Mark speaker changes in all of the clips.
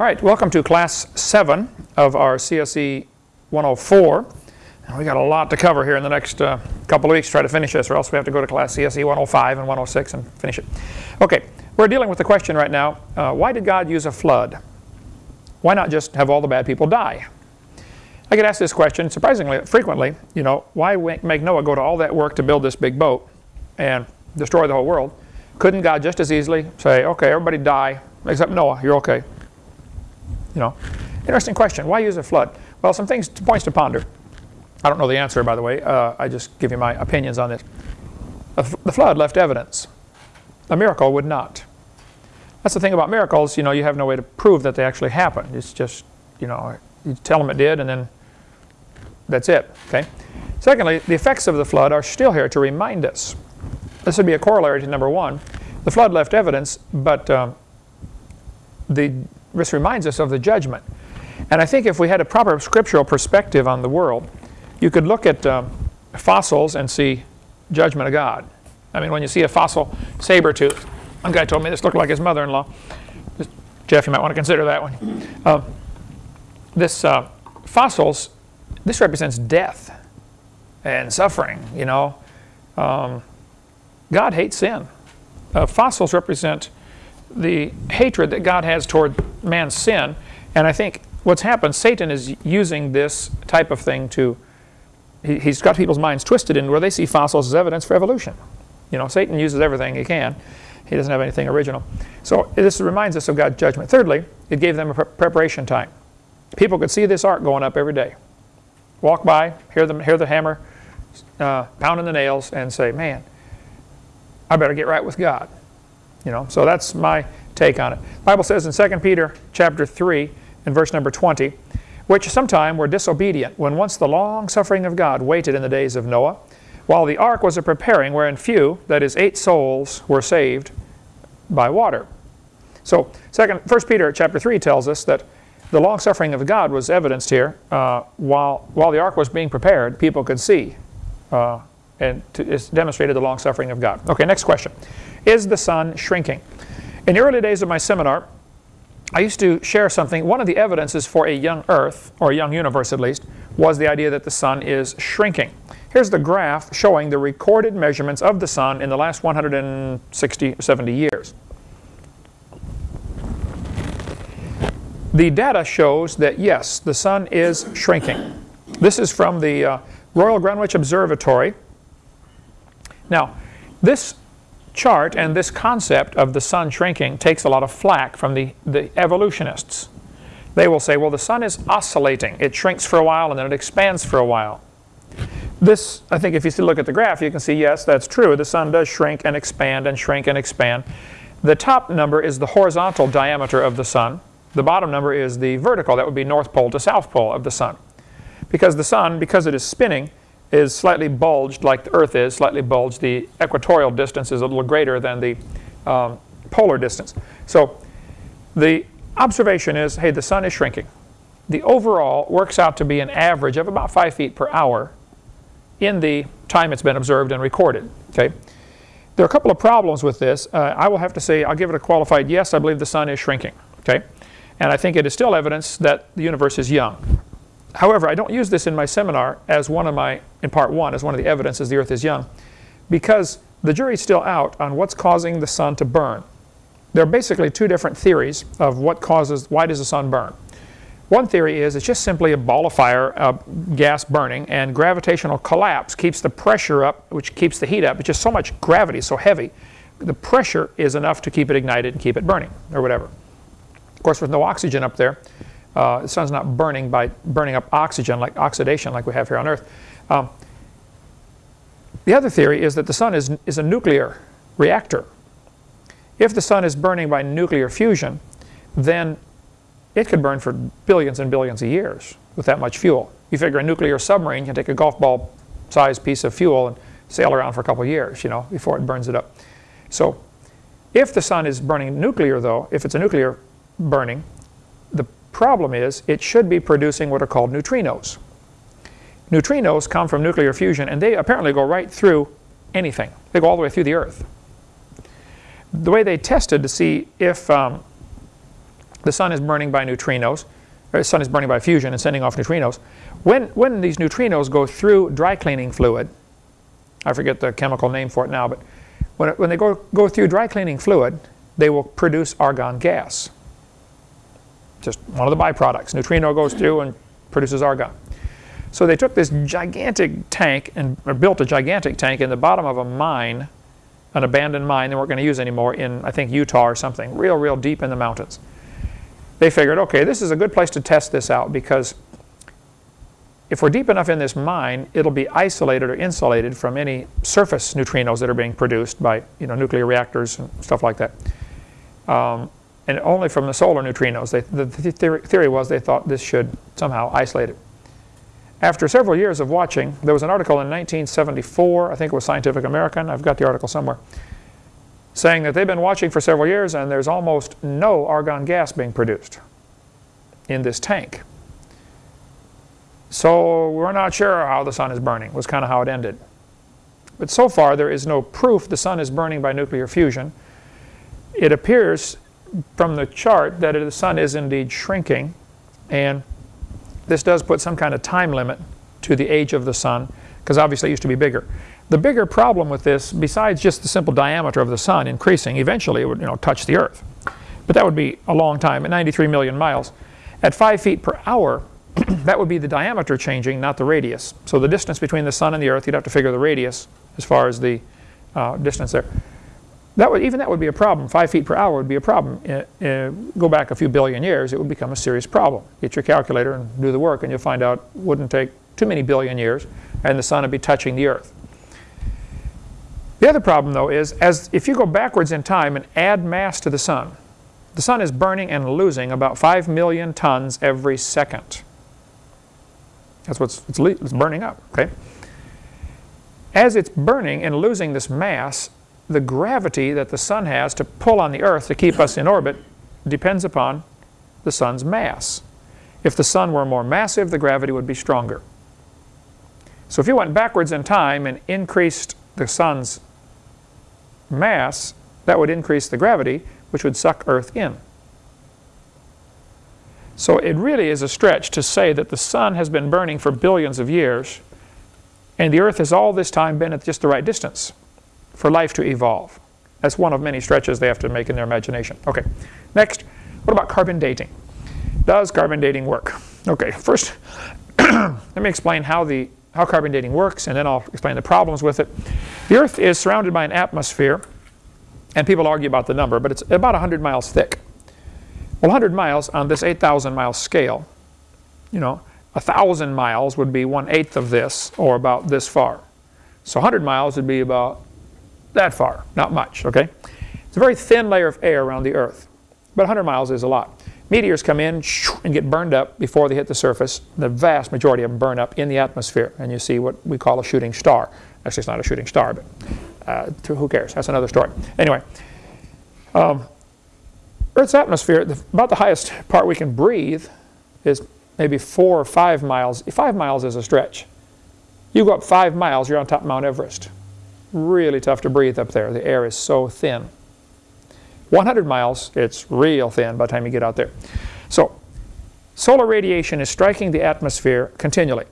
Speaker 1: All right, welcome to class 7 of our CSE 104. And we got a lot to cover here in the next uh, couple of weeks to try to finish this, or else we have to go to class CSE 105 and 106 and finish it. Okay, we're dealing with the question right now, uh, why did God use a flood? Why not just have all the bad people die? I get asked this question surprisingly frequently, you know, why make Noah go to all that work to build this big boat and destroy the whole world? Couldn't God just as easily say, okay, everybody die, except Noah, you're okay? You know, interesting question. Why use a flood? Well, some things, points to ponder. I don't know the answer, by the way. Uh, I just give you my opinions on this. The flood left evidence. A miracle would not. That's the thing about miracles. You know, you have no way to prove that they actually happened. It's just, you know, you tell them it did, and then that's it. Okay. Secondly, the effects of the flood are still here to remind us. This would be a corollary to number one. The flood left evidence, but um, the this reminds us of the judgment. And I think if we had a proper scriptural perspective on the world, you could look at um, fossils and see judgment of God. I mean, when you see a fossil saber tooth, one guy told me this looked like his mother-in-law. Jeff, you might want to consider that one. Uh, this uh, fossils, this represents death and suffering, you know. Um, God hates sin. Uh, fossils represent the hatred that God has toward man's sin. And I think what's happened, Satan is using this type of thing to, he, has got people's minds twisted in where they see fossils as evidence for evolution. You know, Satan uses everything he can. He doesn't have anything original. So this reminds us of God's judgment. Thirdly, it gave them a pre preparation time. People could see this ark going up every day. Walk by, hear the, hear the hammer uh, pounding the nails, and say, man, I better get right with God. You know, so that's my take on it. The Bible says in 2 Peter chapter 3 and verse number 20, which sometime were disobedient when once the long suffering of God waited in the days of Noah, while the ark was a preparing wherein few, that is eight souls, were saved by water. So second, 1 Peter chapter 3 tells us that the long suffering of God was evidenced here. Uh, while, while the ark was being prepared, people could see. Uh, and to, it's demonstrated the long suffering of God. Okay, next question. Is the sun shrinking? In the early days of my seminar, I used to share something. One of the evidences for a young Earth, or a young universe at least, was the idea that the sun is shrinking. Here's the graph showing the recorded measurements of the sun in the last 160 or 70 years. The data shows that yes, the sun is shrinking. This is from the uh, Royal Greenwich Observatory. Now, this chart and this concept of the sun shrinking takes a lot of flack from the, the evolutionists. They will say, well, the sun is oscillating. It shrinks for a while and then it expands for a while. This, I think if you look at the graph, you can see, yes, that's true. The sun does shrink and expand and shrink and expand. The top number is the horizontal diameter of the sun. The bottom number is the vertical. That would be north pole to south pole of the sun. Because the sun, because it is spinning, is slightly bulged like the Earth is, slightly bulged. The equatorial distance is a little greater than the um, polar distance. So the observation is, hey, the sun is shrinking. The overall works out to be an average of about 5 feet per hour in the time it's been observed and recorded. Okay. There are a couple of problems with this. Uh, I will have to say, I'll give it a qualified yes, I believe the sun is shrinking. Okay. And I think it is still evidence that the universe is young. However, I don't use this in my seminar as one of my, in part one, as one of the evidences the earth is young, because the jury's still out on what's causing the sun to burn. There are basically two different theories of what causes, why does the sun burn. One theory is it's just simply a ball of fire, uh, gas burning, and gravitational collapse keeps the pressure up, which keeps the heat up. It's just so much gravity, so heavy. The pressure is enough to keep it ignited and keep it burning, or whatever. Of course, with no oxygen up there, uh, the sun's not burning by burning up oxygen like oxidation like we have here on Earth. Um, the other theory is that the sun is, is a nuclear reactor. If the sun is burning by nuclear fusion, then it could burn for billions and billions of years with that much fuel. You figure a nuclear submarine can take a golf ball sized piece of fuel and sail around for a couple years, you know, before it burns it up. So if the sun is burning nuclear though, if it's a nuclear burning, the Problem is, it should be producing what are called neutrinos. Neutrinos come from nuclear fusion, and they apparently go right through anything. They go all the way through the Earth. The way they tested to see if um, the sun is burning by neutrinos, or the sun is burning by fusion and sending off neutrinos. When, when these neutrinos go through dry cleaning fluid, I forget the chemical name for it now, but when, it, when they go, go through dry cleaning fluid, they will produce argon gas. Just one of the byproducts. Neutrino goes through and produces argon. So they took this gigantic tank and built a gigantic tank in the bottom of a mine, an abandoned mine they weren't going to use anymore in, I think, Utah or something, real, real deep in the mountains. They figured, okay, this is a good place to test this out because if we're deep enough in this mine, it'll be isolated or insulated from any surface neutrinos that are being produced by you know, nuclear reactors and stuff like that. Um, and only from the solar neutrinos. They, the, the theory, theory was they thought this should somehow isolate it. After several years of watching, there was an article in 1974, I think it was Scientific American, I've got the article somewhere, saying that they've been watching for several years and there's almost no argon gas being produced in this tank. So we're not sure how the sun is burning, was kind of how it ended. But so far there is no proof the sun is burning by nuclear fusion. It appears from the chart that the sun is indeed shrinking and this does put some kind of time limit to the age of the sun because obviously it used to be bigger. The bigger problem with this, besides just the simple diameter of the sun increasing, eventually it would you know, touch the earth. But that would be a long time, at 93 million miles. At 5 feet per hour, that would be the diameter changing, not the radius. So the distance between the sun and the earth, you'd have to figure the radius as far as the uh, distance there. That would, even that would be a problem. Five feet per hour would be a problem. Uh, uh, go back a few billion years, it would become a serious problem. Get your calculator and do the work, and you'll find out it wouldn't take too many billion years, and the sun would be touching the earth. The other problem, though, is as if you go backwards in time and add mass to the sun, the sun is burning and losing about 5 million tons every second. That's what's it's, it's burning up, okay? As it's burning and losing this mass, the gravity that the sun has to pull on the earth to keep us in orbit depends upon the sun's mass. If the sun were more massive, the gravity would be stronger. So if you went backwards in time and increased the sun's mass, that would increase the gravity, which would suck Earth in. So it really is a stretch to say that the sun has been burning for billions of years and the Earth has all this time been at just the right distance for life to evolve. That's one of many stretches they have to make in their imagination. Okay, next, what about carbon dating? Does carbon dating work? Okay, first, let me explain how, the, how carbon dating works, and then I'll explain the problems with it. The Earth is surrounded by an atmosphere, and people argue about the number, but it's about 100 miles thick. Well, 100 miles on this 8,000 mile scale, you know, 1,000 miles would be one-eighth of this, or about this far. So 100 miles would be about that far, not much, okay? It's a very thin layer of air around the Earth, but 100 miles is a lot. Meteors come in and get burned up before they hit the surface. The vast majority of them burn up in the atmosphere, and you see what we call a shooting star. Actually, it's not a shooting star, but uh, who cares? That's another story. Anyway, um, Earth's atmosphere, the, about the highest part we can breathe is maybe four or five miles. Five miles is a stretch. You go up five miles, you're on top of Mount Everest. Really tough to breathe up there. The air is so thin. 100 miles, it's real thin by the time you get out there. So, solar radiation is striking the atmosphere continually.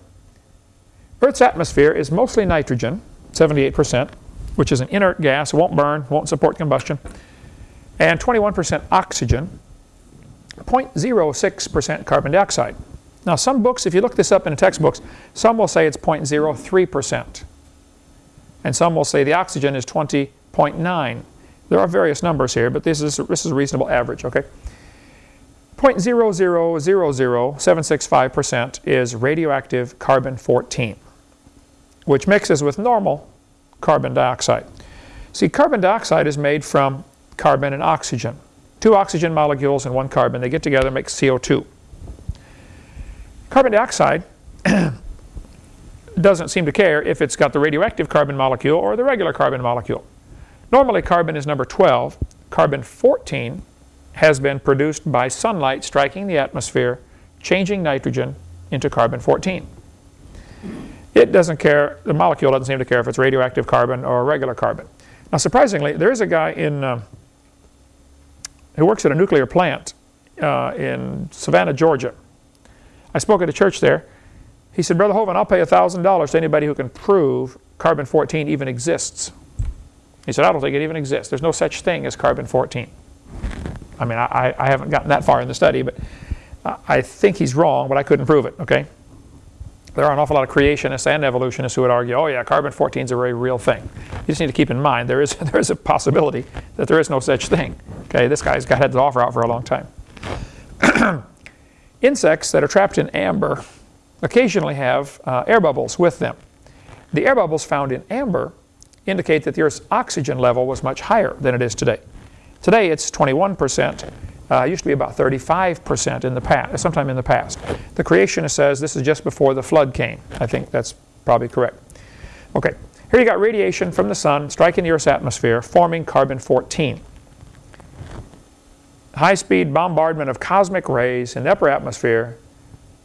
Speaker 1: Earth's atmosphere is mostly nitrogen, 78%, which is an inert gas, won't burn, won't support combustion, and 21% oxygen, 0.06% carbon dioxide. Now some books, if you look this up in the textbooks, some will say it's 0.03%. And some will say the oxygen is 20.9. There are various numbers here, but this is, this is a reasonable average, okay? 0.0000765% is radioactive carbon-14, which mixes with normal carbon dioxide. See, carbon dioxide is made from carbon and oxygen. Two oxygen molecules and one carbon, they get together and make CO2. Carbon dioxide doesn't seem to care if it's got the radioactive carbon molecule or the regular carbon molecule. Normally carbon is number 12. Carbon 14 has been produced by sunlight striking the atmosphere, changing nitrogen into carbon 14. It doesn't care, the molecule doesn't seem to care if it's radioactive carbon or regular carbon. Now surprisingly, there is a guy in, uh, who works at a nuclear plant uh, in Savannah, Georgia. I spoke at a church there. He said, Brother Hovind, I'll pay $1,000 to anybody who can prove carbon-14 even exists. He said, I don't think it even exists. There's no such thing as carbon-14. I mean, I, I haven't gotten that far in the study, but I think he's wrong, but I couldn't prove it, okay? There are an awful lot of creationists and evolutionists who would argue, oh yeah, carbon-14 is a very real thing. You just need to keep in mind there is, there is a possibility that there is no such thing. Okay, this guy's got had the offer out for a long time. Insects that are trapped in amber occasionally have uh, air bubbles with them. The air bubbles found in amber indicate that the Earth's oxygen level was much higher than it is today. Today it's 21%. Uh, used to be about 35% in the past, sometime in the past. The creationist says this is just before the flood came. I think that's probably correct. Okay, here you got radiation from the sun striking the Earth's atmosphere, forming carbon-14. High-speed bombardment of cosmic rays in the upper atmosphere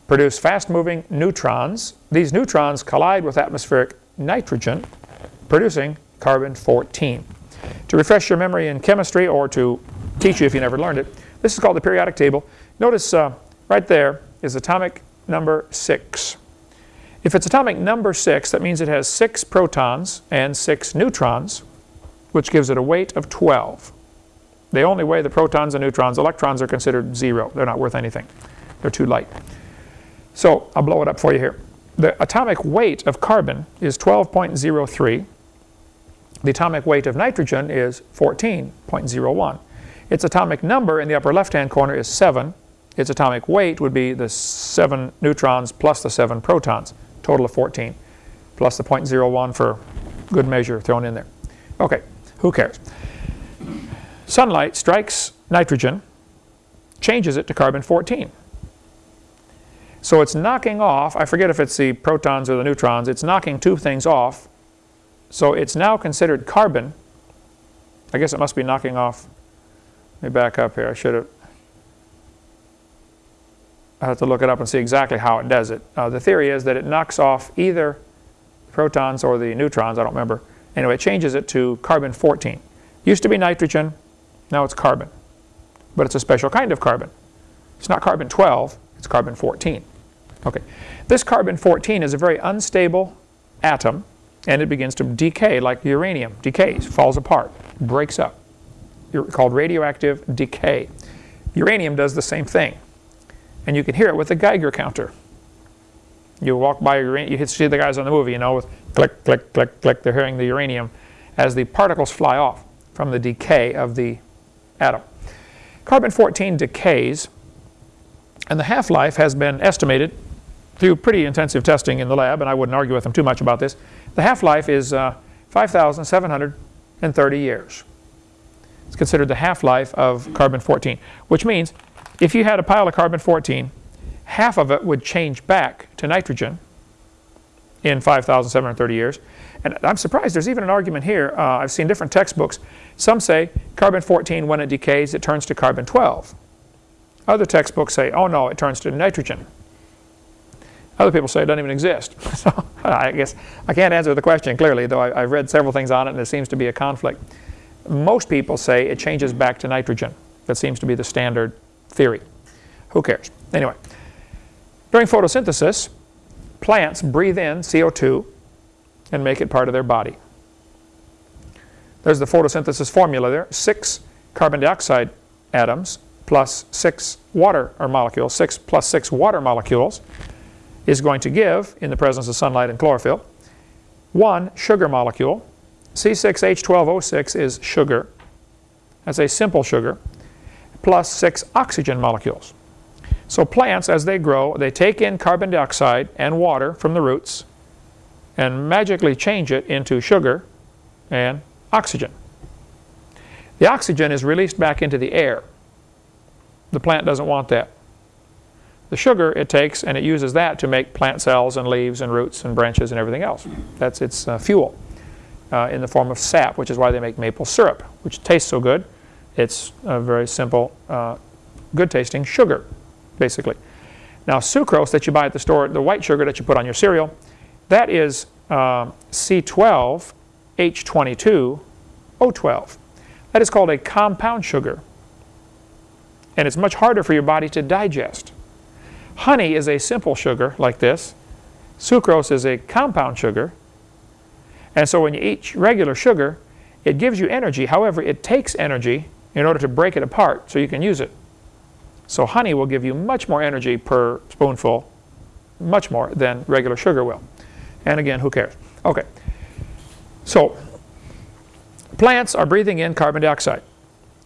Speaker 1: produce fast-moving neutrons. These neutrons collide with atmospheric nitrogen, producing carbon-14. To refresh your memory in chemistry or to teach you if you never learned it, this is called the periodic table. Notice uh, right there is atomic number 6. If it's atomic number 6, that means it has 6 protons and 6 neutrons, which gives it a weight of 12. They only weigh the protons and neutrons. Electrons are considered zero. They're not worth anything. They're too light. So I'll blow it up for you here. The atomic weight of carbon is 12.03. The atomic weight of nitrogen is 14.01. Its atomic number in the upper left-hand corner is 7. Its atomic weight would be the 7 neutrons plus the 7 protons, total of 14, plus the 0.01 for good measure thrown in there. Okay, who cares? Sunlight strikes nitrogen, changes it to carbon-14. So it's knocking off, I forget if it's the protons or the neutrons, it's knocking two things off. So it's now considered carbon. I guess it must be knocking off let me back up here. I should have. I have to look it up and see exactly how it does it. Uh, the theory is that it knocks off either protons or the neutrons, I don't remember. Anyway, it changes it to carbon-14. Used to be nitrogen, now it's carbon. But it's a special kind of carbon. It's not carbon-12, it's carbon-14. Okay, this carbon-14 is a very unstable atom and it begins to decay like uranium, decays, falls apart, breaks up called radioactive decay. Uranium does the same thing. And you can hear it with a Geiger counter. You walk by you see the guys on the movie, you know, with click, click, click, click, they're hearing the uranium as the particles fly off from the decay of the atom. Carbon-14 decays, and the half-life has been estimated through pretty intensive testing in the lab, and I wouldn't argue with them too much about this. The half-life is uh, 5,730 years. It's considered the half-life of carbon-14, which means if you had a pile of carbon-14, half of it would change back to nitrogen in 5,730 years. And I'm surprised there's even an argument here. Uh, I've seen different textbooks. Some say carbon-14, when it decays, it turns to carbon-12. Other textbooks say, oh no, it turns to nitrogen. Other people say it doesn't even exist. so uh, I guess I can't answer the question clearly, though I, have read several things on it and there seems to be a conflict. Most people say it changes back to nitrogen. That seems to be the standard theory. Who cares? Anyway, during photosynthesis, plants breathe in CO2 and make it part of their body. There's the photosynthesis formula there. Six carbon dioxide atoms plus six water or molecules, six plus six water molecules is going to give, in the presence of sunlight and chlorophyll, one sugar molecule C6H12O6 is sugar. That's a simple sugar, plus six oxygen molecules. So plants, as they grow, they take in carbon dioxide and water from the roots and magically change it into sugar and oxygen. The oxygen is released back into the air. The plant doesn't want that. The sugar it takes and it uses that to make plant cells and leaves and roots and branches and everything else. That's its uh, fuel uh, in the form of sap, which is why they make maple syrup, which tastes so good. It's a very simple, uh, good tasting sugar, basically. Now sucrose that you buy at the store, the white sugar that you put on your cereal, that is uh, C12H22O12. That is called a compound sugar. and it's much harder for your body to digest. Honey is a simple sugar like this. Sucrose is a compound sugar. And so when you eat regular sugar, it gives you energy. However, it takes energy in order to break it apart so you can use it. So honey will give you much more energy per spoonful, much more than regular sugar will. And again, who cares? Okay. So plants are breathing in carbon dioxide.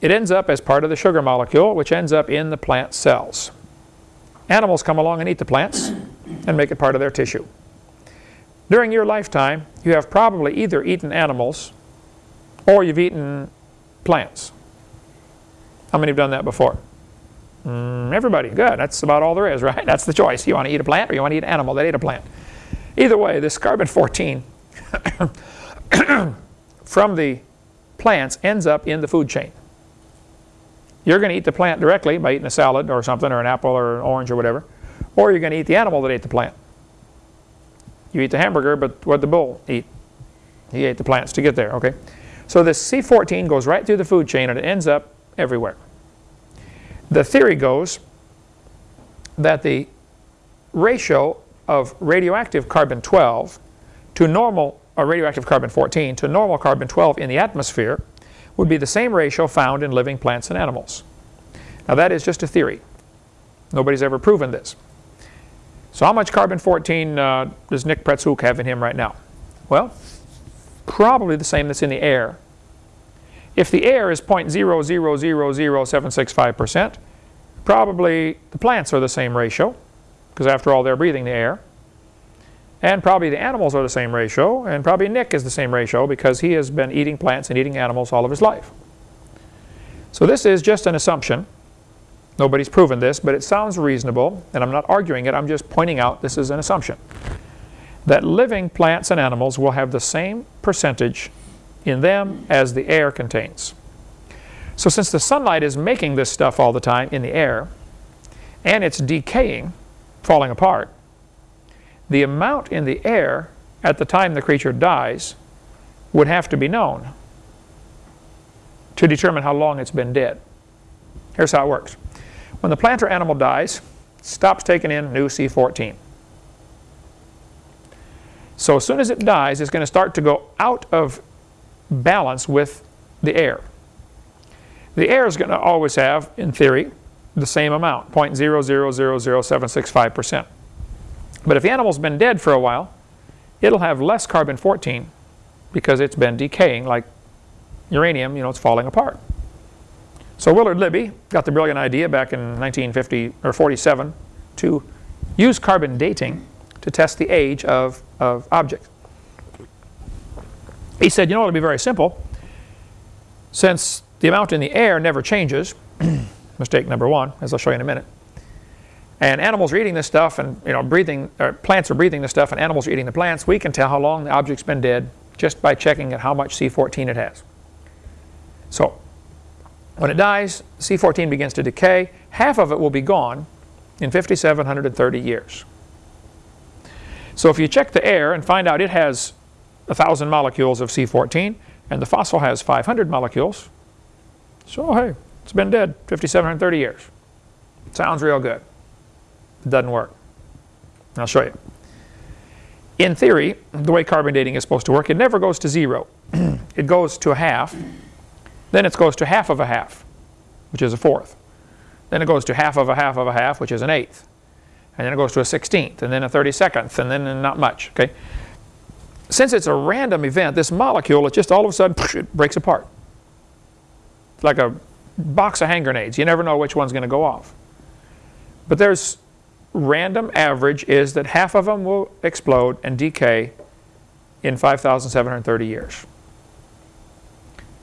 Speaker 1: It ends up as part of the sugar molecule, which ends up in the plant cells. Animals come along and eat the plants and make it part of their tissue. During your lifetime, you have probably either eaten animals or you've eaten plants. How many have done that before? Mm, everybody, good. That's about all there is, right? That's the choice. You want to eat a plant or you want to eat an animal that ate a plant. Either way, this carbon-14 from the plants ends up in the food chain. You're going to eat the plant directly by eating a salad or something or an apple or an orange or whatever. Or you're going to eat the animal that ate the plant. You eat the hamburger, but what did the bull eat? He ate the plants to get there, okay? So this C14 goes right through the food chain and it ends up everywhere. The theory goes that the ratio of radioactive carbon-12 to normal, or radioactive carbon-14 to normal carbon-12 in the atmosphere would be the same ratio found in living plants and animals. Now that is just a theory. Nobody's ever proven this. So how much carbon-14 uh, does Nick Pretzhook have in him right now? Well, probably the same that's in the air. If the air is 0.0000765%, probably the plants are the same ratio, because after all they're breathing the air. And probably the animals are the same ratio, and probably Nick is the same ratio because he has been eating plants and eating animals all of his life. So this is just an assumption. Nobody's proven this, but it sounds reasonable, and I'm not arguing it, I'm just pointing out this is an assumption. That living plants and animals will have the same percentage in them as the air contains. So since the sunlight is making this stuff all the time in the air, and it's decaying, falling apart, the amount in the air at the time the creature dies would have to be known to determine how long it's been dead. Here's how it works. When the plant or animal dies, stops taking in new C14. So as soon as it dies, it's going to start to go out of balance with the air. The air is going to always have, in theory, the same amount, 0.0000765%. But if the animal's been dead for a while, it'll have less carbon-14 because it's been decaying like uranium, you know, it's falling apart. So Willard Libby got the brilliant idea back in 1950 or 47 to use carbon dating to test the age of, of objects. He said, you know, it'll be very simple. Since the amount in the air never changes, mistake number one, as I'll show you in a minute, and animals are eating this stuff and you know breathing or plants are breathing this stuff and animals are eating the plants. We can tell how long the object's been dead just by checking at how much C14 it has. So when it dies C14 begins to decay. Half of it will be gone in 5730 years. So if you check the air and find out it has a thousand molecules of C14 and the fossil has 500 molecules so hey it's been dead 5730 years. Sounds real good it doesn't work. I'll show you. In theory, the way carbon dating is supposed to work, it never goes to zero. it goes to a half, then it goes to half of a half, which is a fourth. Then it goes to half of a half of a half, which is an eighth. And then it goes to a sixteenth, and then a thirty-secondth, and then not much, okay? Since it's a random event, this molecule, it just all of a sudden, it breaks apart. It's like a box of hand grenades. You never know which one's going to go off. But there's random average is that half of them will explode and decay in 5,730 years.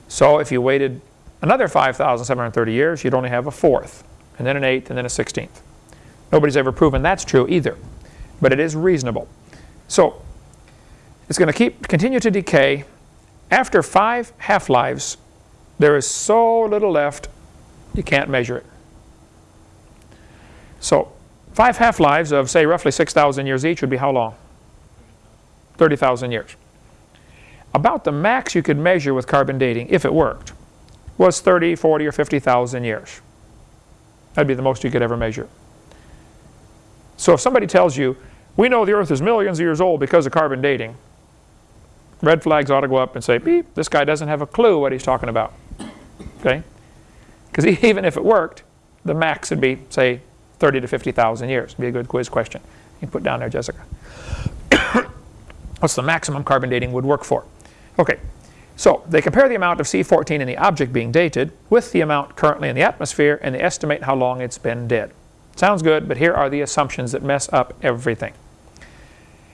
Speaker 1: So if you waited another 5,730 years, you'd only have a fourth, and then an eighth, and then a sixteenth. Nobody's ever proven that's true either, but it is reasonable. So it's going to keep continue to decay. After five half-lives, there is so little left, you can't measure it. So Five half-lives of, say, roughly 6,000 years each would be how long? 30,000 years. About the max you could measure with carbon dating, if it worked, was 30, 40, or 50,000 years. That'd be the most you could ever measure. So if somebody tells you, we know the Earth is millions of years old because of carbon dating, red flags ought to go up and say, beep, this guy doesn't have a clue what he's talking about. Okay? Because even if it worked, the max would be, say, 30 to 50,000 years. Be a good quiz question. You can put down there, Jessica. What's the maximum carbon dating would work for? Okay, so they compare the amount of C14 in the object being dated with the amount currently in the atmosphere and they estimate how long it's been dead. Sounds good, but here are the assumptions that mess up everything.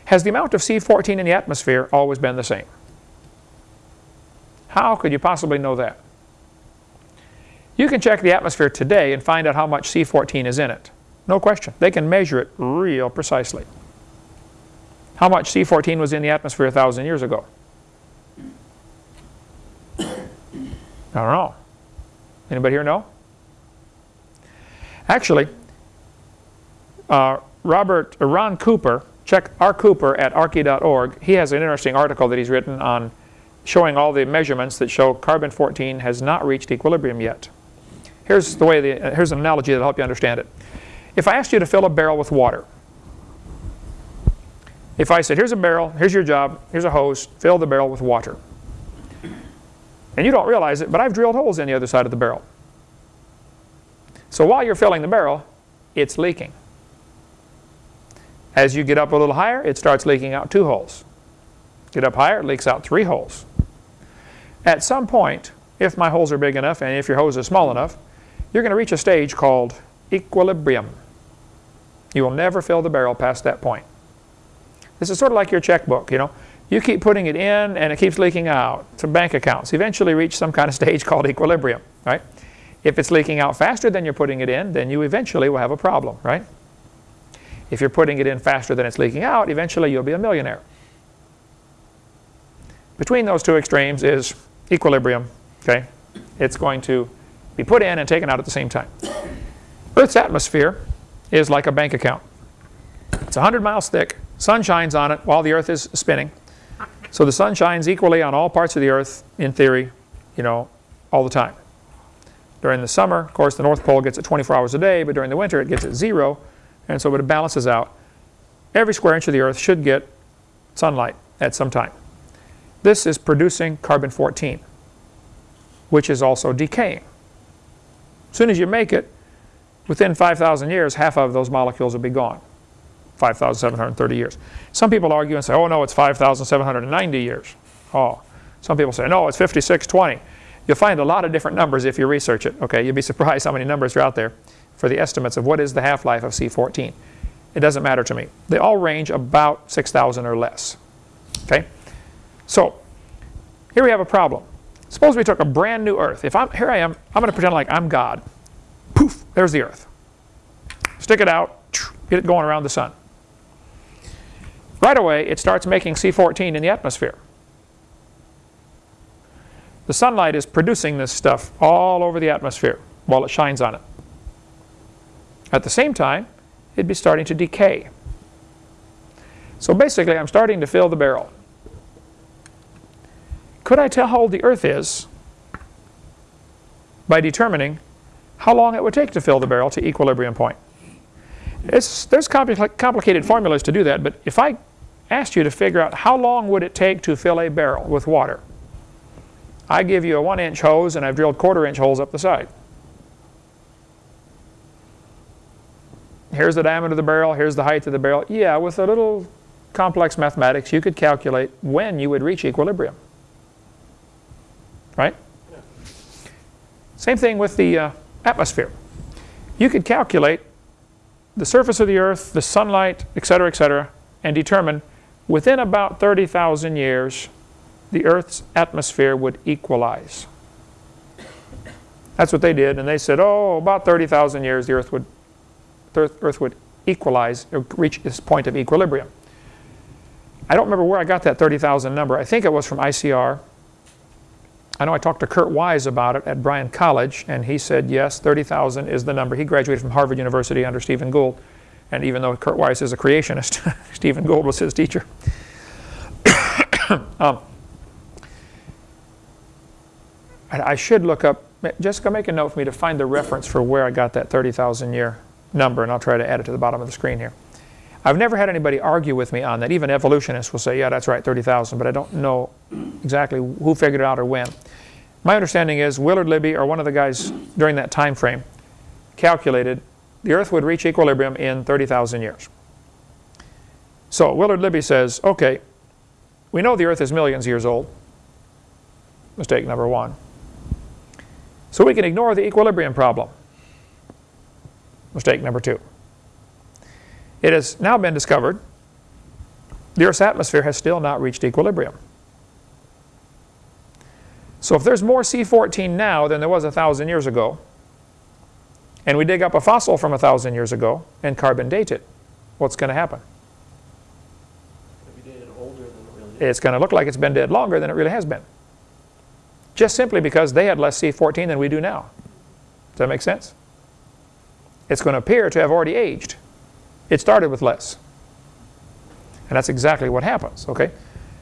Speaker 1: Has the amount of C14 in the atmosphere always been the same? How could you possibly know that? You can check the atmosphere today and find out how much C14 is in it. No question. They can measure it real precisely. How much C14 was in the atmosphere a thousand years ago? I don't know. Anybody here know? Actually, uh, Robert, uh, Ron Cooper, check R. Cooper at archy.org. He has an interesting article that he's written on showing all the measurements that show carbon-14 has not reached equilibrium yet. Here's the way the, here's an analogy that'll help you understand it. If I asked you to fill a barrel with water, if I said, here's a barrel, here's your job, here's a hose, fill the barrel with water. And you don't realize it, but I've drilled holes in the other side of the barrel. So while you're filling the barrel, it's leaking. As you get up a little higher, it starts leaking out two holes. Get up higher, it leaks out three holes. At some point, if my holes are big enough and if your hose is small enough, you're going to reach a stage called equilibrium. You will never fill the barrel past that point. This is sort of like your checkbook, you know. You keep putting it in and it keeps leaking out to bank accounts. Eventually reach some kind of stage called equilibrium, right? If it's leaking out faster than you're putting it in, then you eventually will have a problem, right? If you're putting it in faster than it's leaking out, eventually you'll be a millionaire. Between those two extremes is equilibrium, okay? It's going to be put in and taken out at the same time. Earth's atmosphere is like a bank account. It's 100 miles thick. Sun shines on it while the Earth is spinning. So the sun shines equally on all parts of the Earth, in theory, you know, all the time. During the summer, of course, the North Pole gets it 24 hours a day, but during the winter it gets it zero, and so it balances out. Every square inch of the Earth should get sunlight at some time. This is producing carbon-14, which is also decaying. As soon as you make it, within 5,000 years, half of those molecules will be gone. 5,730 years. Some people argue and say, oh no, it's 5,790 years. Oh, some people say, no, it's 5620. You'll find a lot of different numbers if you research it. Okay, you'll be surprised how many numbers are out there for the estimates of what is the half-life of C14. It doesn't matter to me. They all range about 6,000 or less. Okay, so here we have a problem. Suppose we took a brand new Earth. If I'm here, I am. I'm going to pretend like I'm God. Poof! There's the Earth. Stick it out. Get it going around the sun. Right away, it starts making C14 in the atmosphere. The sunlight is producing this stuff all over the atmosphere while it shines on it. At the same time, it'd be starting to decay. So basically, I'm starting to fill the barrel. Could I tell how old the Earth is by determining how long it would take to fill the barrel to equilibrium point? It's, there's compli complicated formulas to do that, but if I asked you to figure out how long would it take to fill a barrel with water. I give you a one inch hose and I've drilled quarter inch holes up the side. Here's the diameter of the barrel, here's the height of the barrel. Yeah, with a little complex mathematics, you could calculate when you would reach equilibrium. Right? Yeah. Same thing with the uh, atmosphere. You could calculate the surface of the earth, the sunlight, etc., etc., and determine within about 30,000 years, the Earth's atmosphere would equalize. That's what they did, and they said, oh, about 30,000 years the Earth would, Earth, Earth would equalize, or reach this point of equilibrium. I don't remember where I got that 30,000 number. I think it was from ICR. I know I talked to Kurt Wise about it at Bryan College, and he said, yes, 30,000 is the number. He graduated from Harvard University under Stephen Gould. And even though Kurt Wise is a creationist, Stephen Gould was his teacher. um, I I should look up, Jessica, make a note for me to find the reference for where I got that 30,000 year number, and I'll try to add it to the bottom of the screen here. I've never had anybody argue with me on that. Even evolutionists will say, yeah, that's right, 30,000, but I don't know exactly who figured it out or when. My understanding is Willard Libby, or one of the guys during that time frame, calculated the Earth would reach equilibrium in 30,000 years. So Willard Libby says, okay, we know the Earth is millions of years old. Mistake number one. So we can ignore the equilibrium problem. Mistake number two. It has now been discovered the Earth's atmosphere has still not reached equilibrium. So if there's more C14 now than there was a thousand years ago, and we dig up a fossil from a thousand years ago and carbon date it, what's going to happen? It's going to look like it's been dead longer than it really has been. Just simply because they had less C14 than we do now. Does that make sense? It's going to appear to have already aged. It started with less. And that's exactly what happens, okay?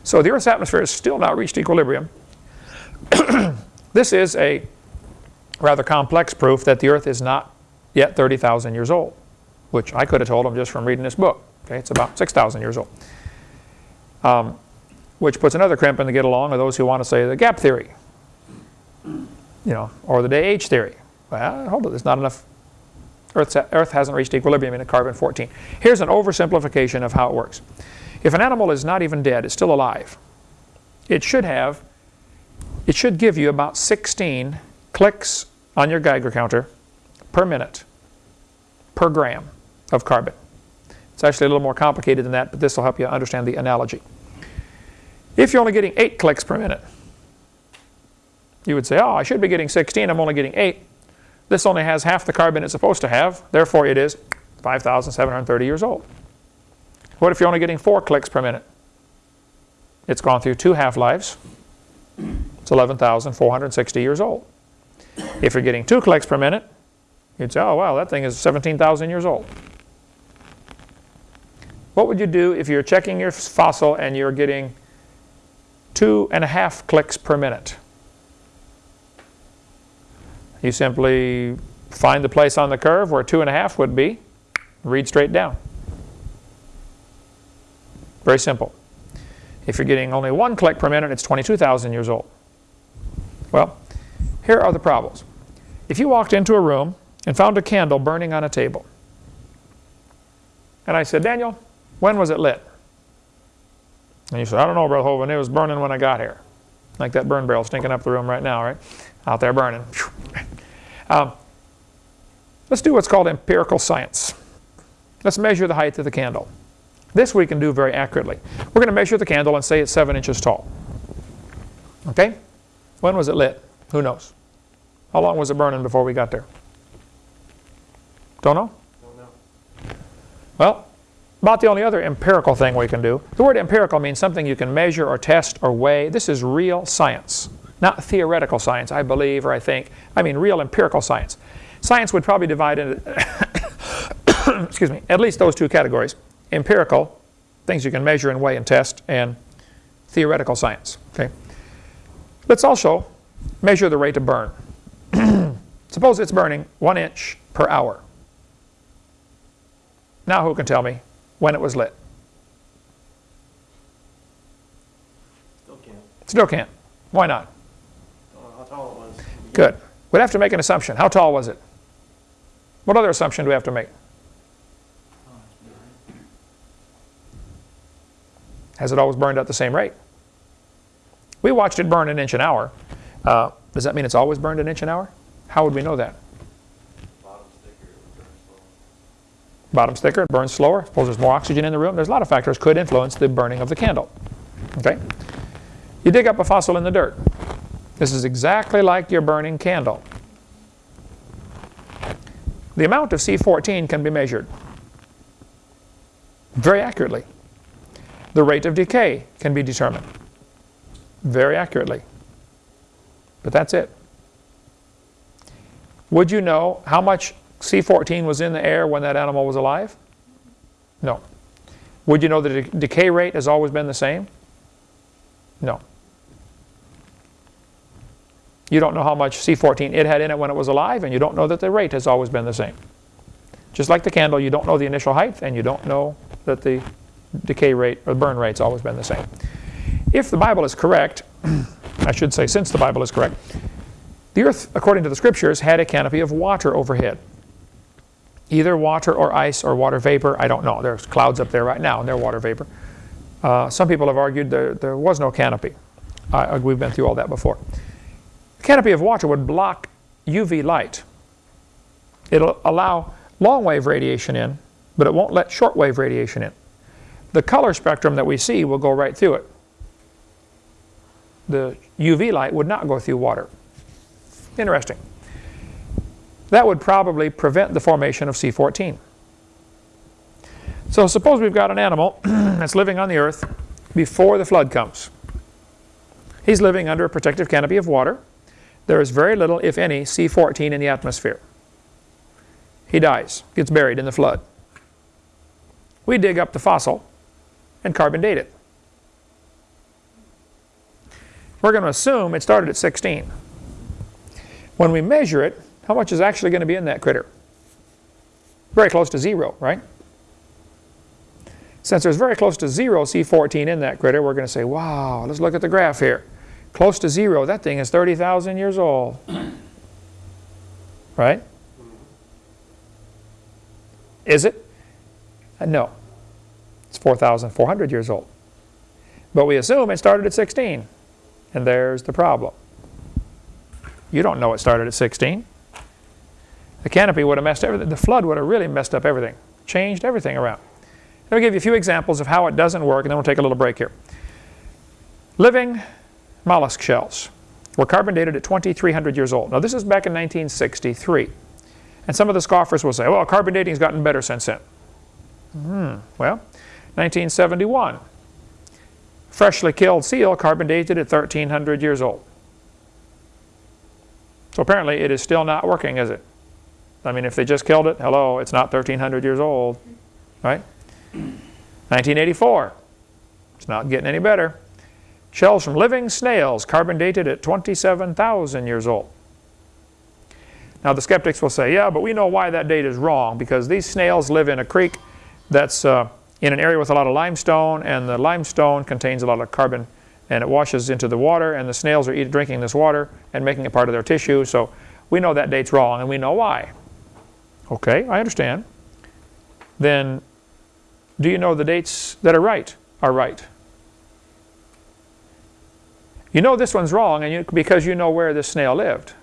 Speaker 1: So the Earth's atmosphere has still not reached equilibrium. this is a rather complex proof that the Earth is not yet 30,000 years old, which I could have told them just from reading this book. Okay, it's about 6,000 years old. Um, which puts another crimp in the get along of those who want to say the gap theory, you know, or the day age theory. Well, hold it, there's not enough Earth, Earth hasn't reached equilibrium in a carbon-14. Here's an oversimplification of how it works. If an animal is not even dead, it's still alive, it should have, it should give you about 16 clicks on your Geiger counter per minute, per gram of carbon. It's actually a little more complicated than that, but this will help you understand the analogy. If you're only getting 8 clicks per minute, you would say, oh, I should be getting 16, I'm only getting 8. This only has half the carbon it's supposed to have, therefore it is 5,730 years old. What if you're only getting 4 clicks per minute? It's gone through two half-lives. It's 11,460 years old. If you're getting 2 clicks per minute, you'd say, oh wow, that thing is 17,000 years old. What would you do if you're checking your fossil and you're getting two and a half clicks per minute? You simply find the place on the curve where two and a half would be, read straight down. Very simple. If you're getting only one click per minute, it's 22,000 years old. Well, here are the problems. If you walked into a room and found a candle burning on a table, and I said, Daniel, when was it lit? And you said, I don't know, Brother Hovind, it was burning when I got here. Like that burn barrel stinking up the room right now, right? Out there burning. Um, let's do what's called empirical science. Let's measure the height of the candle. This we can do very accurately. We're going to measure the candle and say it's 7 inches tall. Okay? When was it lit? Who knows? How long was it burning before we got there? Don't know? Don't know. Well, about the only other empirical thing we can do. The word empirical means something you can measure or test or weigh. This is real science. Not theoretical science, I believe or I think. I mean real empirical science. Science would probably divide into, excuse me, at least those two categories. Empirical, things you can measure and weigh and test, and theoretical science. Okay. Let's also measure the rate of burn. Suppose it's burning one inch per hour. Now who can tell me when it was lit?
Speaker 2: Still can't.
Speaker 1: Still can't. Why not? Good. We'd have to make an assumption. How tall was it? What other assumption do we have to make? Has it always burned at the same rate? We watched it burn an inch an hour. Uh, does that mean it's always burned an inch an hour? How would we know that? Bottom's thicker, it burns slower. Suppose there's more oxygen in the room. There's a lot of factors could influence the burning of the candle. Okay? You dig up a fossil in the dirt. This is exactly like your burning candle. The amount of C14 can be measured very accurately. The rate of decay can be determined very accurately. But that's it. Would you know how much C14 was in the air when that animal was alive? No. Would you know the decay rate has always been the same? No. You don't know how much C14 it had in it when it was alive, and you don't know that the rate has always been the same. Just like the candle, you don't know the initial height, and you don't know that the decay rate or burn rate's always been the same. If the Bible is correct, I should say since the Bible is correct, the earth, according to the scriptures, had a canopy of water overhead. Either water or ice or water vapor, I don't know. There's clouds up there right now and they're water vapor. Uh, some people have argued there, there was no canopy. We've been through all that before. The canopy of water would block UV light. It'll allow long wave radiation in, but it won't let short wave radiation in. The color spectrum that we see will go right through it. The UV light would not go through water. Interesting. That would probably prevent the formation of C14. So suppose we've got an animal that's living on the earth before the flood comes. He's living under a protective canopy of water. There is very little, if any, C14 in the atmosphere. He dies, gets buried in the flood. We dig up the fossil and carbon date it. We're going to assume it started at 16. When we measure it, how much is actually going to be in that critter? Very close to zero, right? Since there's very close to zero C14 in that critter, we're going to say, wow, let's look at the graph here. Close to zero, that thing is 30,000 years old. Right? Is it? Uh, no. It's 4,400 years old. But we assume it started at 16. And there's the problem. You don't know it started at 16. The canopy would have messed everything. The flood would have really messed up everything, changed everything around. Let me give you a few examples of how it doesn't work, and then we'll take a little break here. Living mollusk shells were carbon dated at 2,300 years old. Now this is back in 1963. And some of the scoffers will say, well, carbon dating has gotten better since then. Hmm, well, 1971. Freshly killed seal carbon dated at 1,300 years old. So apparently it is still not working, is it? I mean, if they just killed it, hello, it's not 1,300 years old, right? 1984, it's not getting any better. Shells from living snails, carbon dated at 27,000 years old. Now the skeptics will say, yeah, but we know why that date is wrong because these snails live in a creek that's uh, in an area with a lot of limestone and the limestone contains a lot of carbon and it washes into the water and the snails are eating, drinking this water and making it part of their tissue. So we know that date's wrong and we know why. Okay, I understand. Then do you know the dates that are right are right? You know this one's wrong and you, because you know where this snail lived.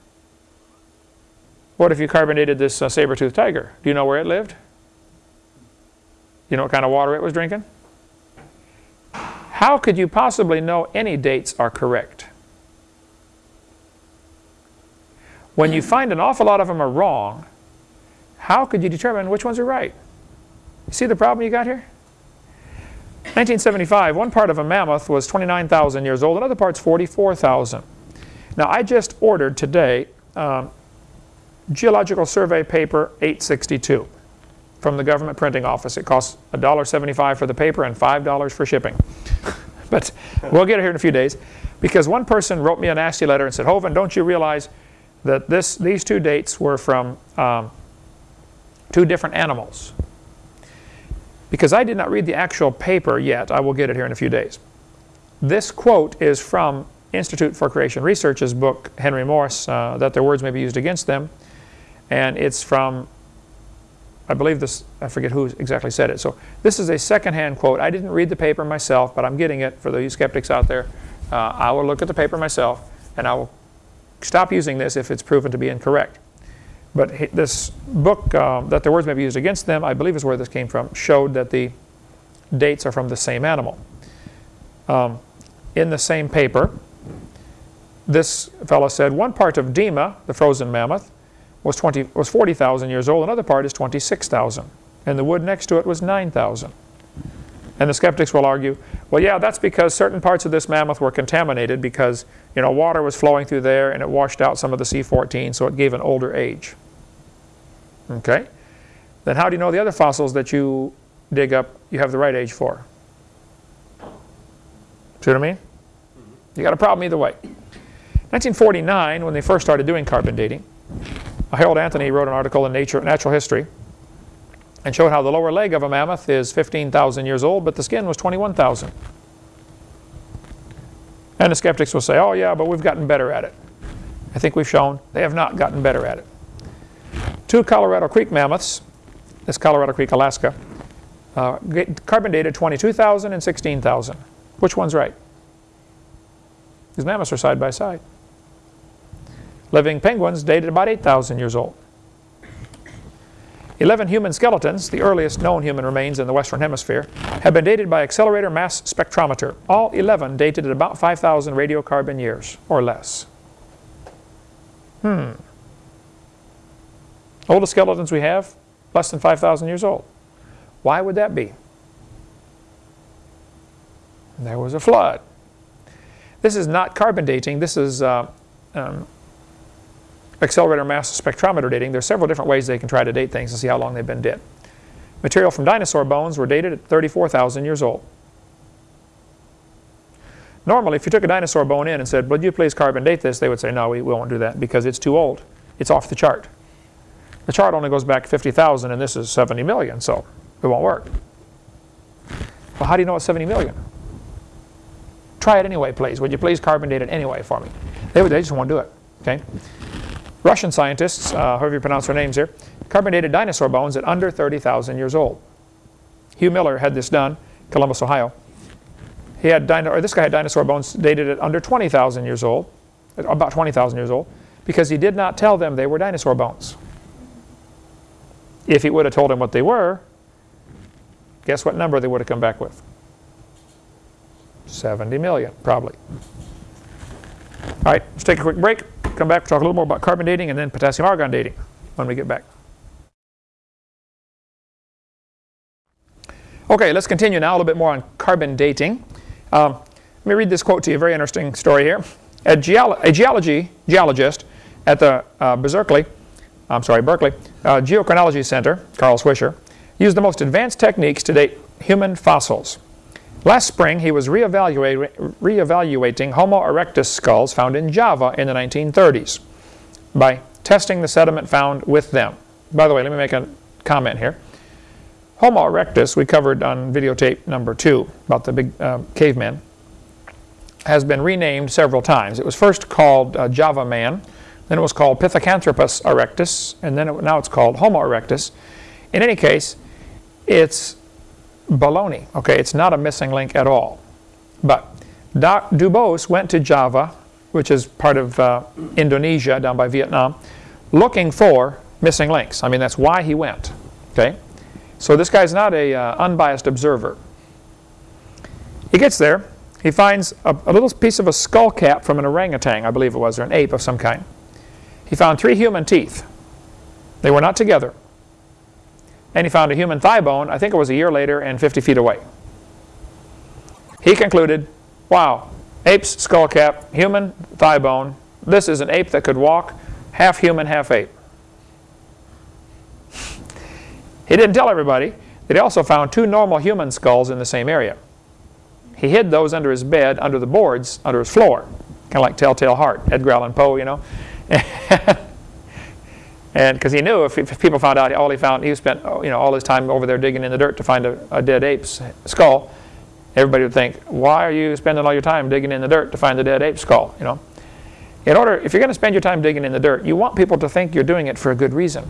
Speaker 1: What if you carbonated this uh, saber-toothed tiger? Do you know where it lived? You know what kind of water it was drinking? How could you possibly know any dates are correct? When you find an awful lot of them are wrong, how could you determine which ones are right? You see the problem you got here? 1975, one part of a mammoth was 29,000 years old, another part's 44,000. Now I just ordered today um, Geological Survey paper 862 from the government printing office. It costs $1.75 for the paper and $5 for shipping. but we'll get it here in a few days because one person wrote me a nasty letter and said, Hovind, don't you realize that this, these two dates were from um, two different animals? Because I did not read the actual paper yet, I will get it here in a few days. This quote is from Institute for Creation Research's book, Henry Morris, uh, That Their Words May Be Used Against Them. And it's from, I believe this, I forget who exactly said it. So this is a secondhand quote. I didn't read the paper myself, but I'm getting it for the skeptics out there. Uh, I will look at the paper myself, and I will stop using this if it's proven to be incorrect. But this book, uh, that the words may be used against them, I believe is where this came from, showed that the dates are from the same animal. Um, in the same paper, this fellow said one part of Dima, the frozen mammoth, was, 20, was 40,000 years old, another part is 26,000. And the wood next to it was 9,000. And the skeptics will argue, well, yeah, that's because certain parts of this mammoth were contaminated because you know, water was flowing through there and it washed out some of the C14, so it gave an older age. Okay? Then how do you know the other fossils that you dig up you have the right age for? See what I mean? You got a problem either way. 1949, when they first started doing carbon dating, Harold Anthony wrote an article in Nature, Natural History and showed how the lower leg of a mammoth is 15,000 years old, but the skin was 21,000. And the skeptics will say, oh yeah, but we've gotten better at it. I think we've shown they have not gotten better at it. Two Colorado Creek mammoths, this Colorado Creek, Alaska, uh, carbon dated 22,000 and 16,000. Which one's right? These mammoths are side by side. Living penguins dated about 8,000 years old. 11 human skeletons, the earliest known human remains in the Western Hemisphere, have been dated by accelerator mass spectrometer. All 11 dated at about 5,000 radiocarbon years or less. Hmm. Oldest skeletons we have, less than 5,000 years old. Why would that be? There was a flood. This is not carbon dating. This is uh, um, accelerator mass spectrometer dating. There's several different ways they can try to date things to see how long they've been dead. Material from dinosaur bones were dated at 34,000 years old. Normally, if you took a dinosaur bone in and said, would you please carbon date this, they would say, no, we, we won't do that because it's too old. It's off the chart. The chart only goes back 50,000 and this is 70 million, so it won't work. Well, how do you know it's 70 million? Try it anyway, please. Would you please carbon date it anyway for me? They, they just won't do it. Okay. Russian scientists, uh, however you pronounce their names here, carbon dated dinosaur bones at under 30,000 years old. Hugh Miller had this done, Columbus, Ohio. He had or this guy had dinosaur bones dated at under 20,000 years old, about 20,000 years old, because he did not tell them they were dinosaur bones. If he would have told them what they were, guess what number they would have come back with? 70 million, probably. All right, let's take a quick break. Come back, talk a little more about carbon dating and then potassium argon dating when we get back. Okay, let's continue now a little bit more on carbon dating. Um, let me read this quote to you, a very interesting story here. A, geolo a geology geologist at the uh, Berkeley, I'm sorry, Berkeley uh, Geochronology Center, Carl Swisher, used the most advanced techniques to date human fossils. Last spring, he was re-evaluating Homo erectus skulls found in Java in the 1930s by testing the sediment found with them. By the way, let me make a comment here. Homo erectus, we covered on videotape number two about the big uh, caveman, has been renamed several times. It was first called uh, Java man, then it was called Pithecanthropus erectus, and then it, now it's called Homo erectus. In any case, it's baloney. Okay, it's not a missing link at all. But Doc Dubos went to Java, which is part of uh, Indonesia down by Vietnam, looking for missing links. I mean, that's why he went. Okay, so this guy's not a uh, unbiased observer. He gets there. He finds a, a little piece of a skull cap from an orangutan, I believe it was, or an ape of some kind. He found three human teeth. They were not together and he found a human thigh bone, I think it was a year later and 50 feet away. He concluded, wow, ape's skull cap, human thigh bone, this is an ape that could walk, half human, half ape. He didn't tell everybody that he also found two normal human skulls in the same area. He hid those under his bed, under the boards, under his floor, kind of like Telltale Heart, Edgar Allan Poe, you know. And because he knew if, if, people found out all he found, he spent oh, you know all his time over there digging in the dirt to find a, a dead ape's skull. Everybody would think, why are you spending all your time digging in the dirt to find the dead ape skull? You know, in order, if you're going to spend your time digging in the dirt, you want people to think you're doing it for a good reason.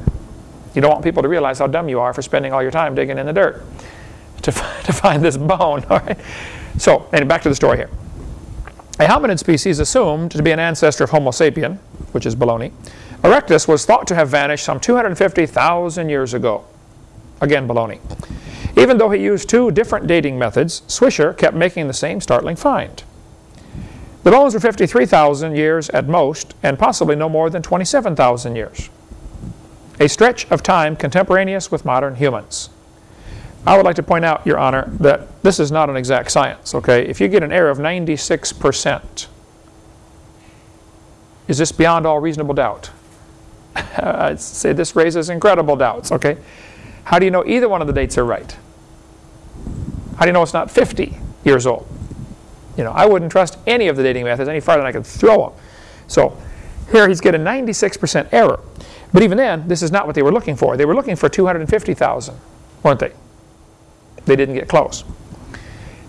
Speaker 1: You don't want people to realize how dumb you are for spending all your time digging in the dirt to, to find this bone. All right. So, and back to the story here. A hominid species assumed to be an ancestor of Homo sapien, which is baloney, Erectus was thought to have vanished some 250,000 years ago. Again, baloney. Even though he used two different dating methods, Swisher kept making the same startling find. The bones were 53,000 years at most, and possibly no more than 27,000 years. A stretch of time contemporaneous with modern humans. I would like to point out, Your Honor, that this is not an exact science, okay? If you get an error of 96%, is this beyond all reasonable doubt? I'd say this raises incredible doubts, okay? How do you know either one of the dates are right? How do you know it's not 50 years old? You know, I wouldn't trust any of the dating methods any farther than I could throw them. So here he's getting 96% error. But even then, this is not what they were looking for. They were looking for 250,000, weren't they? They didn't get close.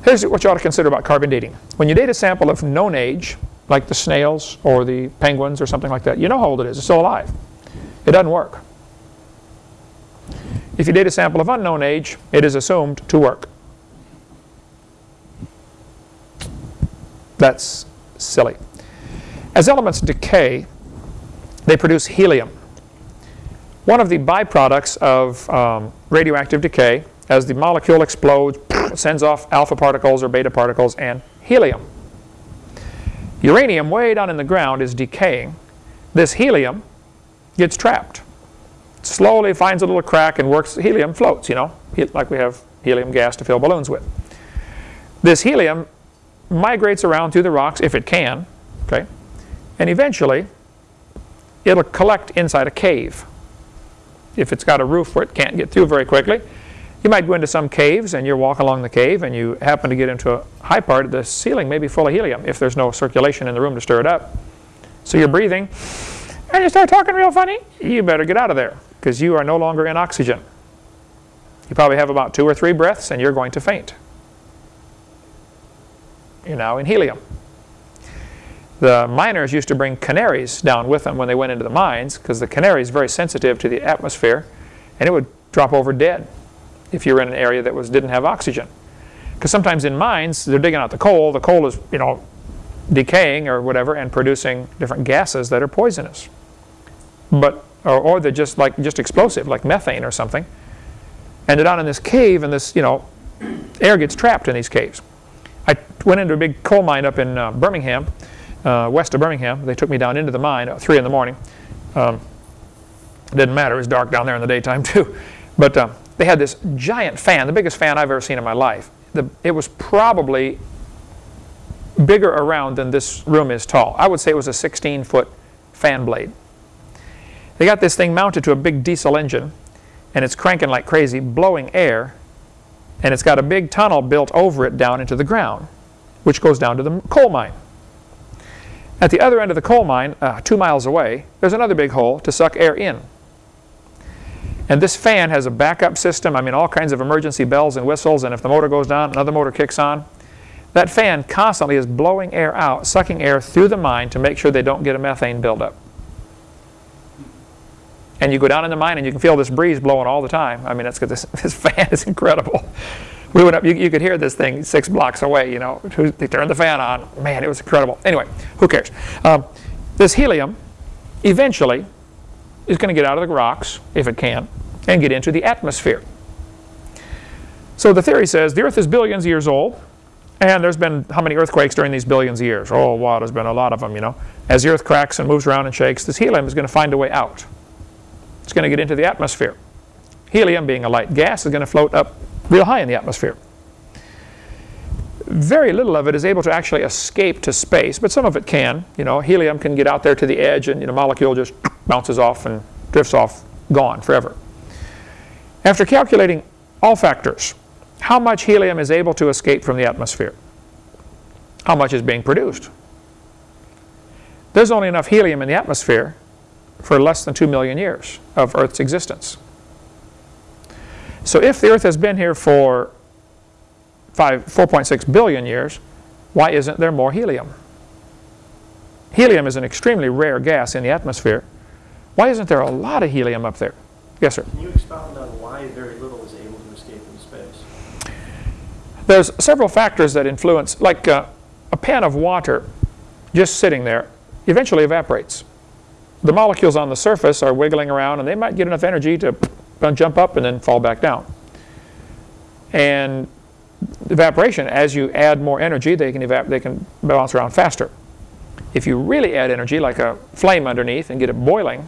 Speaker 1: Here's what you ought to consider about carbon dating. When you date a sample of known age, like the snails or the penguins or something like that, you know how old it is. It's still alive. It doesn't work. If you date a sample of unknown age, it is assumed to work. That's silly. As elements decay, they produce helium. One of the byproducts of um, radioactive decay, as the molecule explodes, sends off alpha particles or beta particles and helium. Uranium way down in the ground is decaying. This helium gets trapped. Slowly finds a little crack and works, helium floats, you know, like we have helium gas to fill balloons with. This helium migrates around through the rocks if it can, okay, and eventually it'll collect inside a cave. If it's got a roof where it can't get through very quickly, you might go into some caves and you walk along the cave and you happen to get into a high part, of the ceiling may be full of helium if there's no circulation in the room to stir it up. So you're breathing and you start talking real funny, you better get out of there because you are no longer in oxygen. You probably have about two or three breaths and you're going to faint. You're now in helium. The miners used to bring canaries down with them when they went into the mines because the canary is very sensitive to the atmosphere and it would drop over dead if you're in an area that was didn't have oxygen. Because sometimes in mines, they're digging out the coal. The coal is, you know, decaying or whatever and producing different gases that are poisonous. But, or, or they're just like, just explosive, like methane or something. And they're down in this cave and this, you know, air gets trapped in these caves. I went into a big coal mine up in uh, Birmingham, uh, west of Birmingham. They took me down into the mine at 3 in the morning. Um, didn't matter, it was dark down there in the daytime too. But uh, they had this giant fan, the biggest fan I've ever seen in my life. The, it was probably bigger around than this room is tall. I would say it was a 16 foot fan blade. They got this thing mounted to a big diesel engine and it's cranking like crazy, blowing air, and it's got a big tunnel built over it down into the ground, which goes down to the coal mine. At the other end of the coal mine, uh, two miles away, there's another big hole to suck air in. And this fan has a backup system, I mean all kinds of emergency bells and whistles, and if the motor goes down, another motor kicks on. That fan constantly is blowing air out, sucking air through the mine to make sure they don't get a methane buildup. And you go down in the mine and you can feel this breeze blowing all the time. I mean, that's because this, this fan is incredible. We went up, you, you could hear this thing six blocks away, you know. They turned the fan on. Man, it was incredible. Anyway, who cares? Um, this helium eventually is going to get out of the rocks, if it can, and get into the atmosphere. So the theory says the Earth is billions of years old, and there's been how many earthquakes during these billions of years? Oh, wow, there's been a lot of them, you know. As the Earth cracks and moves around and shakes, this helium is going to find a way out. It's going to get into the atmosphere. Helium, being a light gas, is going to float up real high in the atmosphere. Very little of it is able to actually escape to space, but some of it can. You know, helium can get out there to the edge and you know, molecule just bounces off and drifts off, gone forever. After calculating all factors, how much helium is able to escape from the atmosphere? How much is being produced? There's only enough helium in the atmosphere for less than 2 million years of Earth's existence. So if the Earth has been here for 4.6 billion years, why isn't there more helium? Helium is an extremely rare gas in the atmosphere. Why isn't there a lot of helium up there? Yes, sir.
Speaker 2: Can you expound on why very little is able to escape into space?
Speaker 1: There's several factors that influence, like uh, a pan of water just sitting there eventually evaporates. The molecules on the surface are wiggling around and they might get enough energy to jump up and then fall back down. And evaporation, as you add more energy, they can, they can bounce around faster. If you really add energy, like a flame underneath, and get it boiling,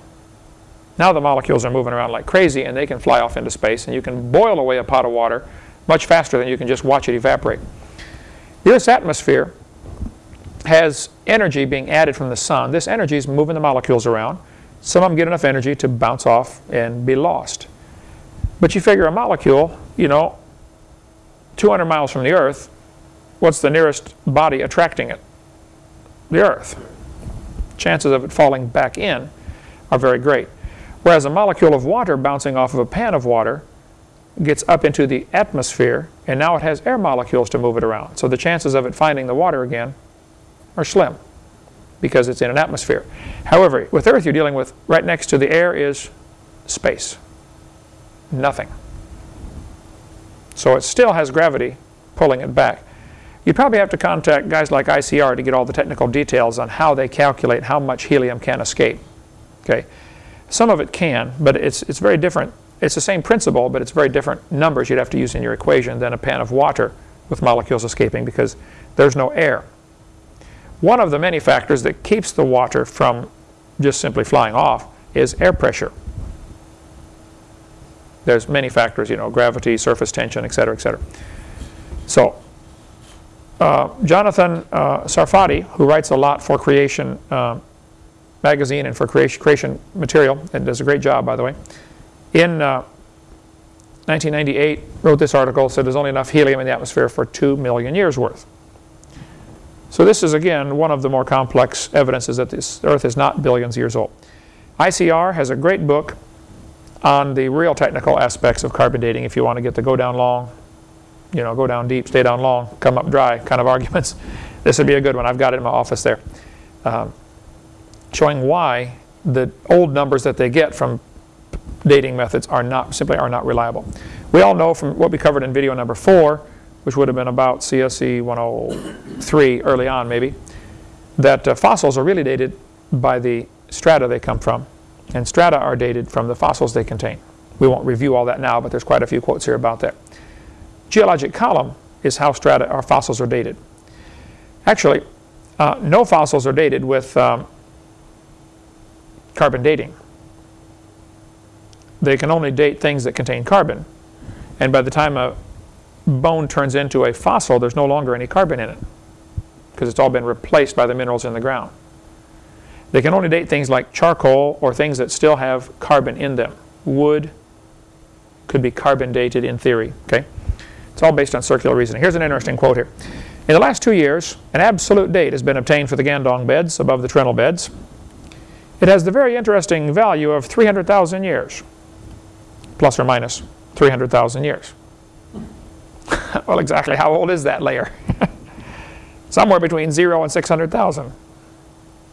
Speaker 1: now the molecules are moving around like crazy and they can fly off into space and you can boil away a pot of water much faster than you can just watch it evaporate. The Earth's atmosphere has energy being added from the sun. This energy is moving the molecules around. Some of them get enough energy to bounce off and be lost. But you figure a molecule, you know, 200 miles from the Earth, what's the nearest body attracting it? The Earth. chances of it falling back in are very great. Whereas a molecule of water bouncing off of a pan of water gets up into the atmosphere and now it has air molecules to move it around. So the chances of it finding the water again are slim because it's in an atmosphere. However, with Earth you're dealing with right next to the air is space. Nothing. So it still has gravity pulling it back. You probably have to contact guys like ICR to get all the technical details on how they calculate how much helium can escape. Okay, Some of it can, but it's, it's very different. It's the same principle, but it's very different numbers you'd have to use in your equation than a pan of water with molecules escaping because there's no air. One of the many factors that keeps the water from just simply flying off is air pressure. There's many factors, you know, gravity, surface tension, et cetera, et cetera. So uh, Jonathan uh, Sarfati, who writes a lot for Creation uh, magazine and for creation, creation material, and does a great job, by the way, in 1998 uh, wrote this article, said there's only enough helium in the atmosphere for 2 million years worth. So this is, again, one of the more complex evidences that this Earth is not billions of years old. ICR has a great book on the real technical aspects of carbon dating if you want to get the go down long, you know, go down deep, stay down long, come up dry kind of arguments. This would be a good one. I've got it in my office there. Um, showing why the old numbers that they get from dating methods are not simply are not reliable. We all know from what we covered in video number four, which would have been about CSE 103 early on maybe, that uh, fossils are really dated by the strata they come from, and strata are dated from the fossils they contain. We won't review all that now, but there's quite a few quotes here about that. Geologic column is how strata or fossils are dated. Actually, uh, no fossils are dated with um, carbon dating. They can only date things that contain carbon. And by the time a bone turns into a fossil, there's no longer any carbon in it because it's all been replaced by the minerals in the ground. They can only date things like charcoal or things that still have carbon in them. Wood could be carbon dated in theory. Okay, It's all based on circular reasoning. Here's an interesting quote here. In the last two years, an absolute date has been obtained for the Gandong beds above the Trinil beds. It has the very interesting value of 300,000 years, plus or minus 300,000 years. well, exactly how old is that layer? Somewhere between 0 and 600,000.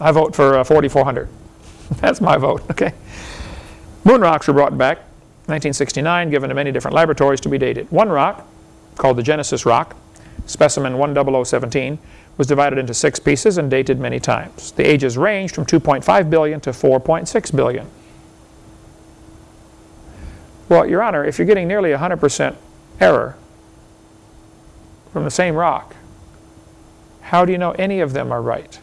Speaker 1: I vote for uh, 4,400. That's my vote, okay? Moon rocks were brought back 1969, given to many different laboratories to be dated. One rock, called the Genesis rock, specimen 10017, was divided into six pieces and dated many times. The ages ranged from 2.5 billion to 4.6 billion. Well, Your Honor, if you're getting nearly 100% error from the same rock, how do you know any of them are right?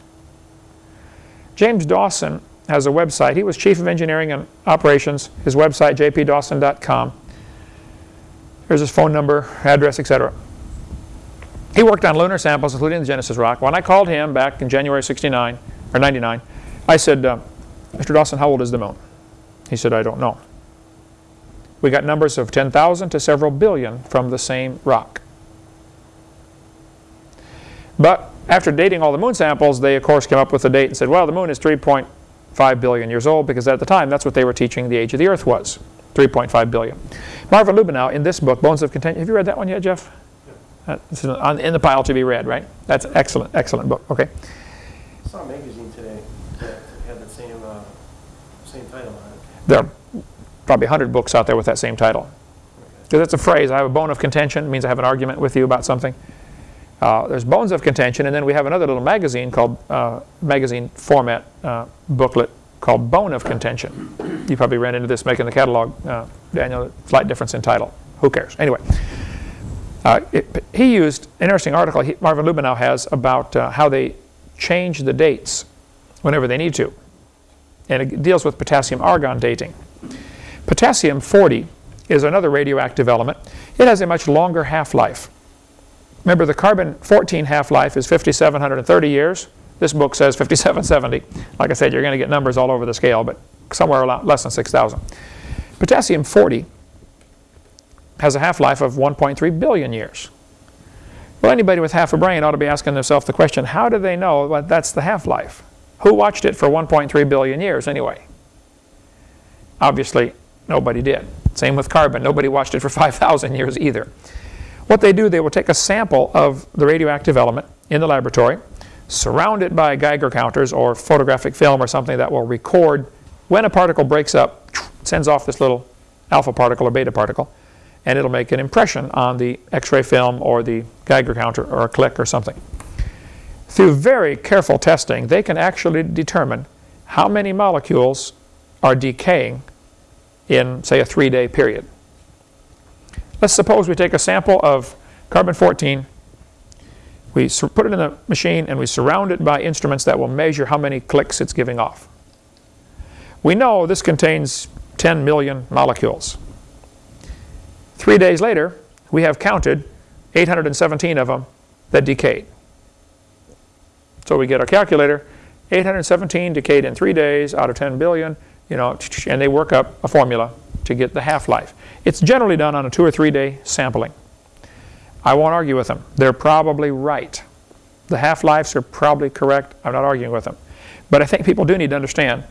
Speaker 1: James Dawson has a website. He was Chief of Engineering and Operations. His website, jpdawson.com. Here's his phone number, address, etc. He worked on lunar samples, including the Genesis rock. When I called him back in January 69, or 99, I said, uh, Mr. Dawson, how old is the moon? He said, I don't know. We got numbers of 10,000 to several billion from the same rock. But after dating all the moon samples, they of course came up with a date and said, well, the moon is 3.5 billion years old because at the time that's what they were teaching the age of the earth was, 3.5 billion. Marvin Lubenow in this book, Bones of Contention, have you read that one yet, Jeff? Uh, on, in the pile to be read, right? That's an excellent, excellent book. Okay.
Speaker 2: I saw a magazine today that had the same, uh, same title on it.
Speaker 1: There are probably 100 books out there with that same title. Because that's a phrase. I have a bone of contention. It means I have an argument with you about something. Uh, there's bones of contention, and then we have another little magazine called uh, magazine format uh, booklet called Bone of Contention. You probably ran into this making the catalog, uh, Daniel. Slight difference in title. Who cares? Anyway. Uh, it, he used an interesting article he, Marvin Lubenow has about uh, how they change the dates whenever they need to. And it deals with potassium argon dating. Potassium 40 is another radioactive element. It has a much longer half-life. Remember the carbon 14 half-life is 5730 years. This book says 5770. Like I said, you're going to get numbers all over the scale, but somewhere less than 6,000. Potassium 40 has a half-life of 1.3 billion years. Well, anybody with half a brain ought to be asking themselves the question, how do they know that that's the half-life? Who watched it for 1.3 billion years anyway? Obviously, nobody did. Same with carbon. Nobody watched it for 5,000 years either. What they do, they will take a sample of the radioactive element in the laboratory, surround it by Geiger counters or photographic film or something that will record when a particle breaks up, sends off this little alpha particle or beta particle, and it'll make an impression on the X-ray film or the Geiger counter or a click or something. Through very careful testing, they can actually determine how many molecules are decaying in, say, a three-day period. Let's suppose we take a sample of carbon-14, we put it in a machine and we surround it by instruments that will measure how many clicks it's giving off. We know this contains 10 million molecules. Three days later, we have counted 817 of them that decayed. So we get our calculator, 817 decayed in three days out of 10 billion, you know, and they work up a formula to get the half-life. It's generally done on a two or three day sampling. I won't argue with them. They're probably right. The half-lives are probably correct. I'm not arguing with them. But I think people do need to understand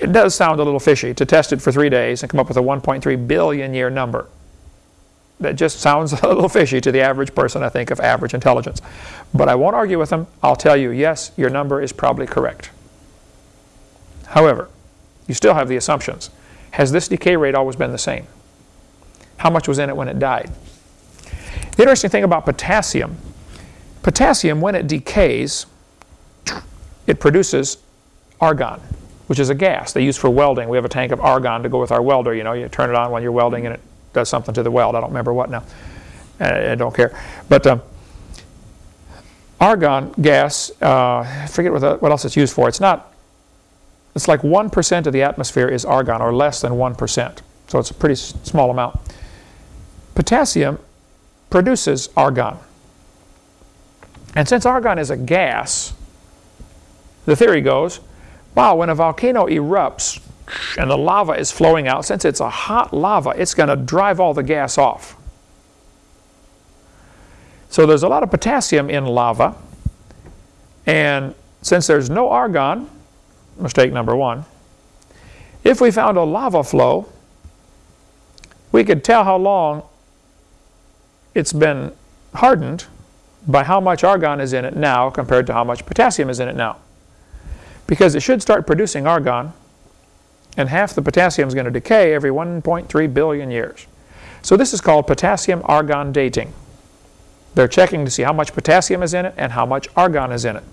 Speaker 1: it does sound a little fishy to test it for three days and come up with a 1.3 billion year number. That just sounds a little fishy to the average person, I think, of average intelligence. But I won't argue with them. I'll tell you, yes, your number is probably correct. However, you still have the assumptions. Has this decay rate always been the same? How much was in it when it died? The interesting thing about potassium, potassium, when it decays, it produces argon, which is a gas they use for welding. We have a tank of argon to go with our welder. You know, you turn it on when you're welding and it does something to the weld. I don't remember what now. I don't care. But um, argon gas, uh, I forget what, the, what else it's used for. It's not it's like 1% of the atmosphere is argon, or less than 1%. So it's a pretty small amount. Potassium produces argon. And since argon is a gas, the theory goes, wow, when a volcano erupts and the lava is flowing out, since it's a hot lava, it's going to drive all the gas off. So there's a lot of potassium in lava. And since there's no argon, mistake number one. If we found a lava flow, we could tell how long it's been hardened by how much argon is in it now compared to how much potassium is in it now. Because it should start producing argon, and half the potassium is going to decay every 1.3 billion years. So this is called potassium-argon dating. They're checking to see how much potassium is in it and how much argon is in it.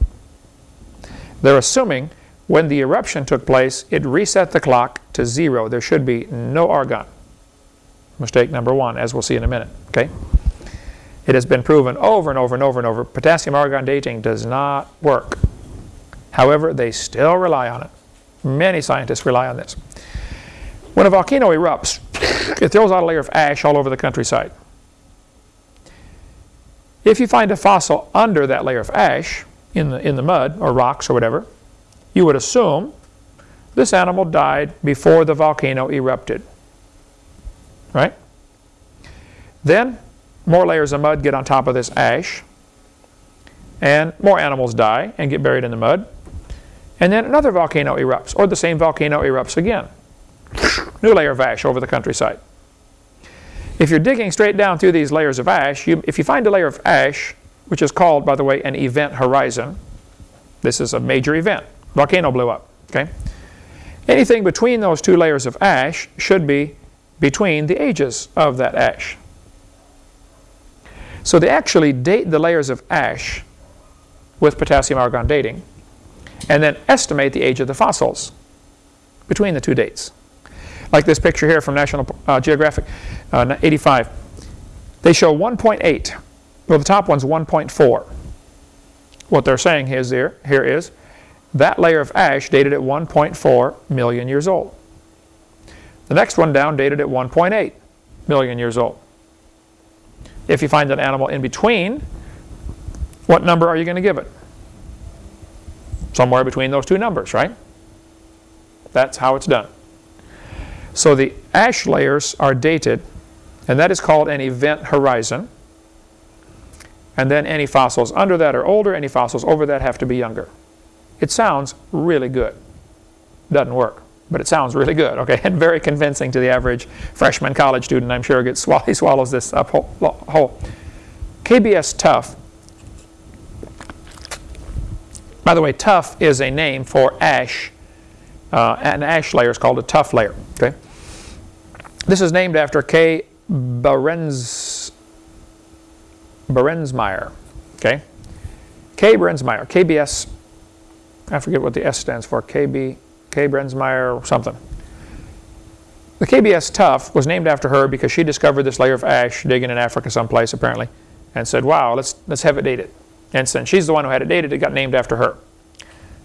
Speaker 1: They're assuming when the eruption took place, it reset the clock to zero. There should be no argon. Mistake number one, as we'll see in a minute. Okay? It has been proven over and over and over and over. Potassium argon dating does not work. However, they still rely on it. Many scientists rely on this. When a volcano erupts, it throws out a layer of ash all over the countryside. If you find a fossil under that layer of ash, in the, in the mud or rocks or whatever, you would assume this animal died before the volcano erupted. Right? Then more layers of mud get on top of this ash and more animals die and get buried in the mud. And then another volcano erupts or the same volcano erupts again. New layer of ash over the countryside. If you're digging straight down through these layers of ash, you, if you find a layer of ash, which is called, by the way, an event horizon, this is a major event volcano blew up. Okay? Anything between those two layers of ash should be between the ages of that ash. So they actually date the layers of ash with potassium argon dating and then estimate the age of the fossils between the two dates. Like this picture here from National uh, Geographic, uh, 85. They show 1.8. Well, the top one's 1.4. What they're saying is here, here is that layer of ash dated at 1.4 million years old. The next one down dated at 1.8 million years old. If you find an animal in between, what number are you going to give it? Somewhere between those two numbers, right? That's how it's done. So the ash layers are dated, and that is called an event horizon. And then any fossils under that are older, any fossils over that have to be younger. it sounds really good. Doesn't work, but it sounds really good, okay? And very convincing to the average freshman college student, I'm sure, gets he swallows this up whole, whole. KBS tuff, by the way, tuff is a name for ash. Uh, an ash layer is called a tuff layer, okay? This is named after K. Behrens, Behrensmeyer, okay? K. Behrensmeyer, KBS, I forget what the S stands for, KB, K. Behrensmeyer something. The KBS Tuff was named after her because she discovered this layer of ash digging in Africa someplace apparently and said, wow, let's, let's have it dated. And since she's the one who had it dated, it got named after her.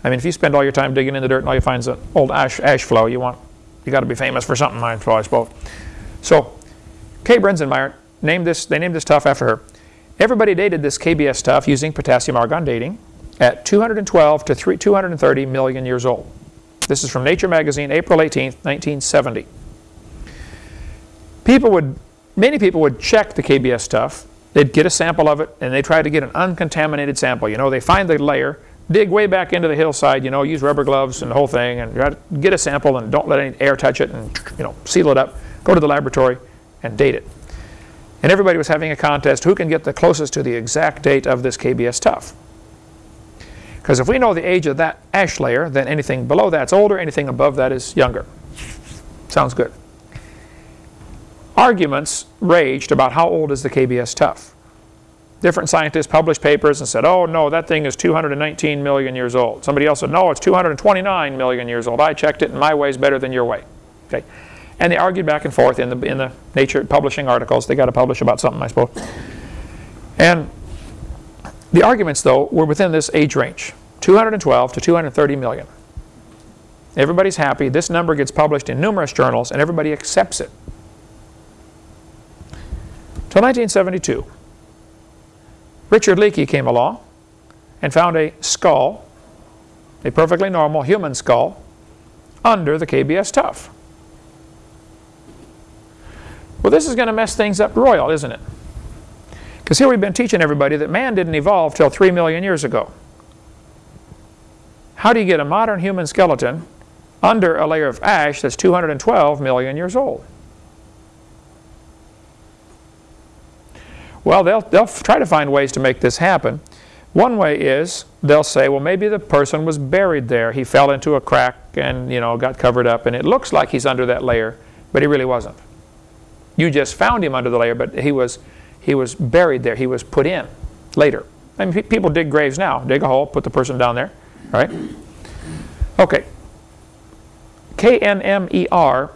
Speaker 1: I mean, if you spend all your time digging in the dirt and all you find is an old ash, ash flow, you want, you got to be famous for something, I suppose. So, K. Brenzenmeyer named this, they named this tuff after her. Everybody dated this KBS tuff using potassium argon dating at 212 to 3, 230 million years old. This is from Nature magazine, April 18, 1970. People would, many people would check the KBS tuff. They'd get a sample of it, and they try to get an uncontaminated sample. You know, they find the layer, dig way back into the hillside, you know, use rubber gloves and the whole thing, and get a sample and don't let any air touch it, and you know, seal it up. Go to the laboratory and date it. And everybody was having a contest who can get the closest to the exact date of this KBS tuff. Because if we know the age of that ash layer, then anything below that's older, anything above that is younger. Sounds good. Arguments raged about how old is the KBS tuff. Different scientists published papers and said, oh no, that thing is 219 million years old. Somebody else said, no, it's 229 million years old. I checked it and my way is better than your way. Okay. And they argued back and forth in the, in the Nature publishing articles. They got to publish about something, I suppose. And the arguments, though, were within this age range, 212 to 230 million. Everybody's happy. This number gets published in numerous journals, and everybody accepts it. Till 1972, Richard Leakey came along and found a skull, a perfectly normal human skull, under the KBS tuff. Well, this is going to mess things up royal, isn't it? Because here we've been teaching everybody that man didn't evolve till 3 million years ago. How do you get a modern human skeleton under a layer of ash that's 212 million years old? Well, they'll, they'll try to find ways to make this happen. One way is they'll say, well, maybe the person was buried there. He fell into a crack and, you know, got covered up, and it looks like he's under that layer, but he really wasn't. You just found him under the layer, but he was he was buried there. He was put in later. I mean, people dig graves now. Dig a hole, put the person down there, right? Okay. KNMER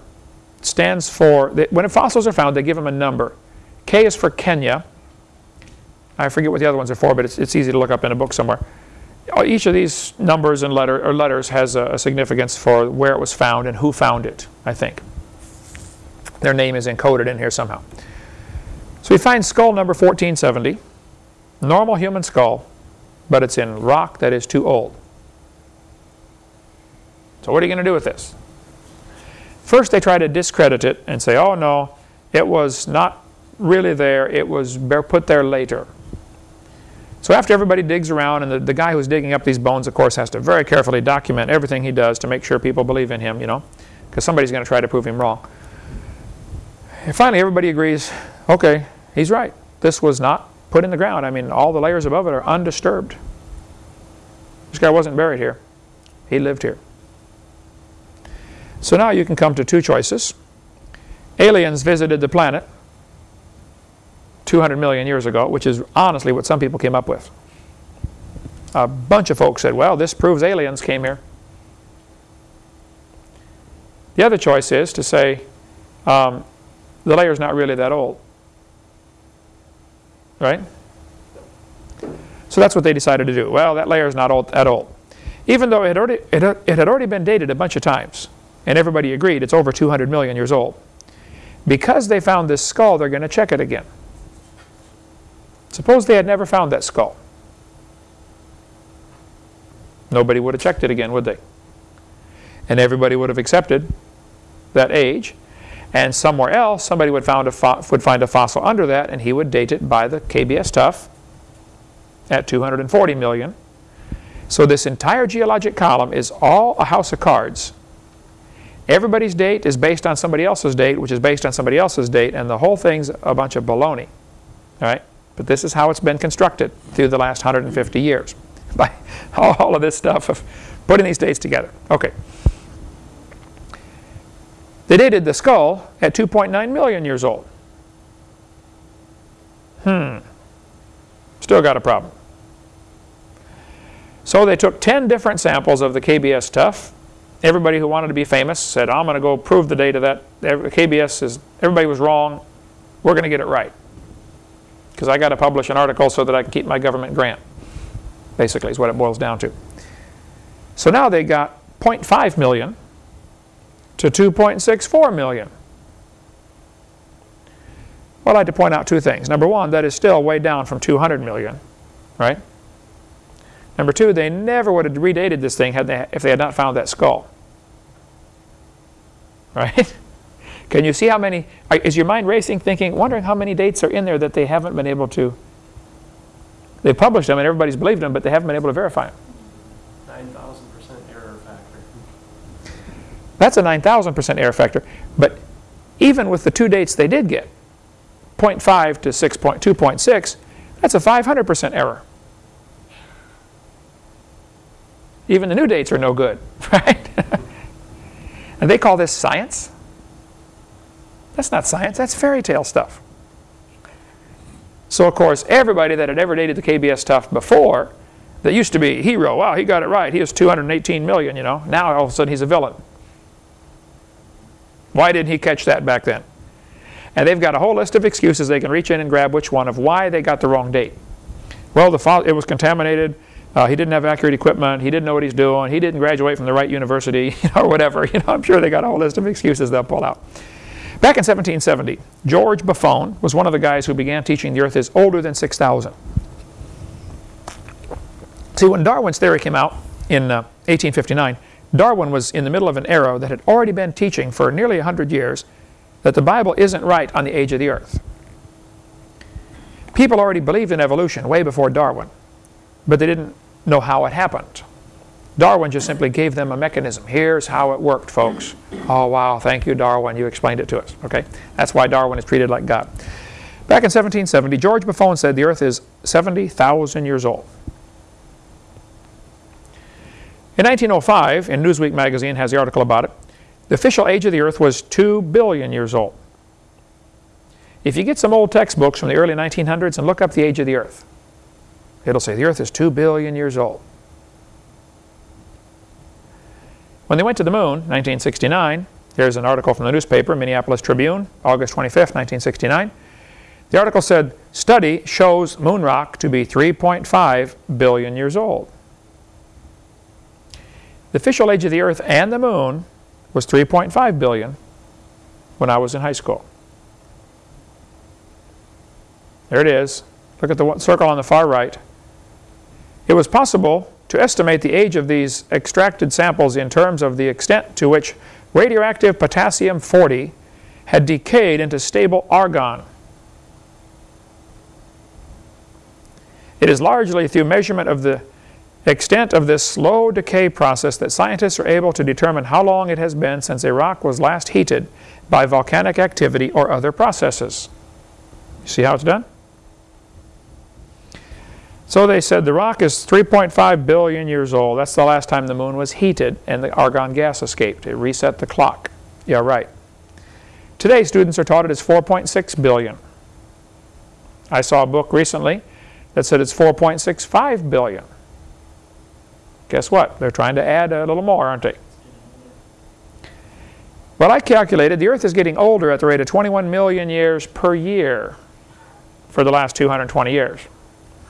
Speaker 1: stands for, when fossils are found, they give them a number. K is for Kenya. I forget what the other ones are for, but it's, it's easy to look up in a book somewhere. Uh, each of these numbers and letter, or letters has a, a significance for where it was found and who found it, I think. Their name is encoded in here somehow. So we find skull number 1470, normal human skull, but it's in rock that is too old. So what are you going to do with this? First they try to discredit it and say, oh no, it was not really there, it was put there later. So after everybody digs around, and the, the guy who's digging up these bones, of course, has to very carefully document everything he does to make sure people believe in him, you know, because somebody's going to try to prove him wrong. And finally everybody agrees, okay, He's right. This was not put in the ground. I mean, all the layers above it are undisturbed. This guy wasn't buried here. He lived here. So now you can come to two choices. Aliens visited the planet 200 million years ago, which is honestly what some people came up with. A bunch of folks said, well, this proves aliens came here. The other choice is to say um, the is not really that old. Right? So that's what they decided to do. Well, that layer is not old, at all. Even though it had, already, it, it had already been dated a bunch of times, and everybody agreed it's over 200 million years old. Because they found this skull, they're going to check it again. Suppose they had never found that skull. Nobody would have checked it again, would they? And everybody would have accepted that age and somewhere else, somebody would, found a would find a fossil under that, and he would date it by the KBS tuff at 240 million. So this entire geologic column is all a house of cards. Everybody's date is based on somebody else's date, which is based on somebody else's date, and the whole thing's a bunch of baloney. All right? But this is how it's been constructed through the last 150 years by all of this stuff of putting these dates together. Okay. They dated the skull at 2.9 million years old. Hmm. Still got a problem. So they took 10 different samples of the KBS tuff. Everybody who wanted to be famous said, I'm going to go prove the date of that. KBS is, everybody was wrong. We're going to get it right. Because I got to publish an article so that I can keep my government grant. Basically is what it boils down to. So now they got 0.5 million to 2.64 million. Well, I'd like to point out two things. Number one, that is still way down from 200 million, right? Number two, they never would have redated this thing had they, if they had not found that skull. Right? Can you see how many, is your mind racing thinking, wondering how many dates are in there that they haven't been able to, they published them and everybody's believed them, but they haven't been able to verify them.
Speaker 2: 9,000% error factor.
Speaker 1: That's a 9,000% error factor. But even with the two dates they did get, 0.5 to 6.2.6, that's a 500% error. Even the new dates are no good, right? and they call this science? That's not science, that's fairy tale stuff. So of course, everybody that had ever dated the KBS tuff before, that used to be hero, wow, he got it right, he was 218 million, you know, now all of a sudden he's a villain. Why didn't he catch that back then? And they've got a whole list of excuses. They can reach in and grab which one of why they got the wrong date. Well, the it was contaminated. Uh, he didn't have accurate equipment. He didn't know what he's doing. He didn't graduate from the right university, or whatever. You know, I'm sure they got a whole list of excuses they'll pull out. Back in 1770, George Buffon was one of the guys who began teaching the Earth is older than 6,000. See, when Darwin's theory came out in uh, 1859, Darwin was in the middle of an era that had already been teaching for nearly 100 years that the Bible isn't right on the age of the earth. People already believed in evolution way before Darwin, but they didn't know how it happened. Darwin just simply gave them a mechanism. Here's how it worked, folks. Oh, wow, thank you, Darwin. You explained it to us. Okay, That's why Darwin is treated like God. Back in 1770, George Buffon said the earth is 70,000 years old. In 1905, in Newsweek magazine has the article about it, the official age of the Earth was 2 billion years old. If you get some old textbooks from the early 1900s and look up the age of the Earth, it'll say the Earth is 2 billion years old. When they went to the moon, 1969, here's an article from the newspaper, Minneapolis Tribune, August 25, 1969. The article said, study shows moon rock to be 3.5 billion years old. The official age of the Earth and the moon was 3.5 billion when I was in high school. There it is. Look at the circle on the far right. It was possible to estimate the age of these extracted samples in terms of the extent to which radioactive potassium-40 had decayed into stable argon. It is largely through measurement of the extent of this slow decay process that scientists are able to determine how long it has been since a rock was last heated by volcanic activity or other processes. You see how it's done? So they said the rock is 3.5 billion years old. That's the last time the moon was heated and the argon gas escaped. It reset the clock. Yeah, right. Today students are taught it is 4.6 billion. I saw a book recently that said it's 4.65 billion. Guess what? They're trying to add a little more, aren't they? Well, I calculated the Earth is getting older at the rate of 21 million years per year for the last 220 years.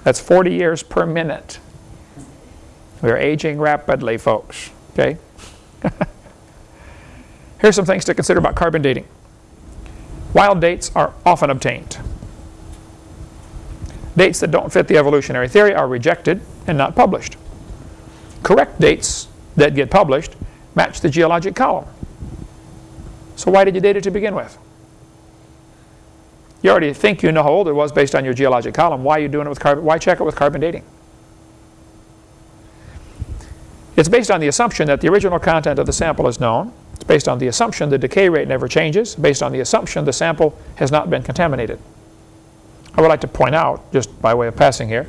Speaker 1: That's 40 years per minute. We're aging rapidly, folks. Okay? Here's some things to consider about carbon dating. Wild dates are often obtained. Dates that don't fit the evolutionary theory are rejected and not published correct dates that get published match the geologic column. So why did you date it to begin with? You already think you know how old it was based on your geologic column. Why are you doing it with carbon? Why check it with carbon dating? It's based on the assumption that the original content of the sample is known. It's based on the assumption the decay rate never changes, based on the assumption the sample has not been contaminated. I would like to point out, just by way of passing here,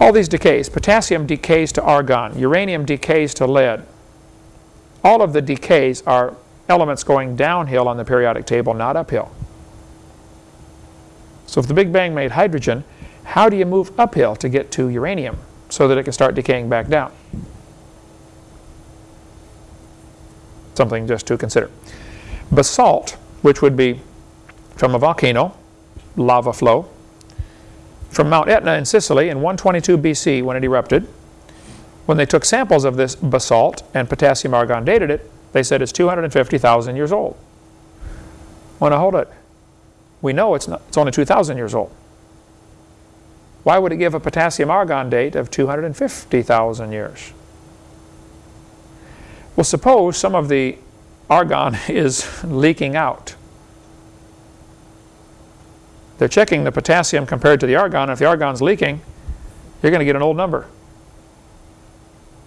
Speaker 1: all these decays, potassium decays to argon, uranium decays to lead. All of the decays are elements going downhill on the periodic table, not uphill. So if the Big Bang made hydrogen, how do you move uphill to get to uranium so that it can start decaying back down? Something just to consider. Basalt, which would be from a volcano, lava flow, from Mount Etna in Sicily in 122 BC when it erupted. When they took samples of this basalt and potassium argon dated it, they said it's 250,000 years old. Well, now hold it. We know it's, not, it's only 2,000 years old. Why would it give a potassium argon date of 250,000 years? Well, suppose some of the argon is leaking out. They're checking the potassium compared to the argon. If the argon's leaking, you're going to get an old number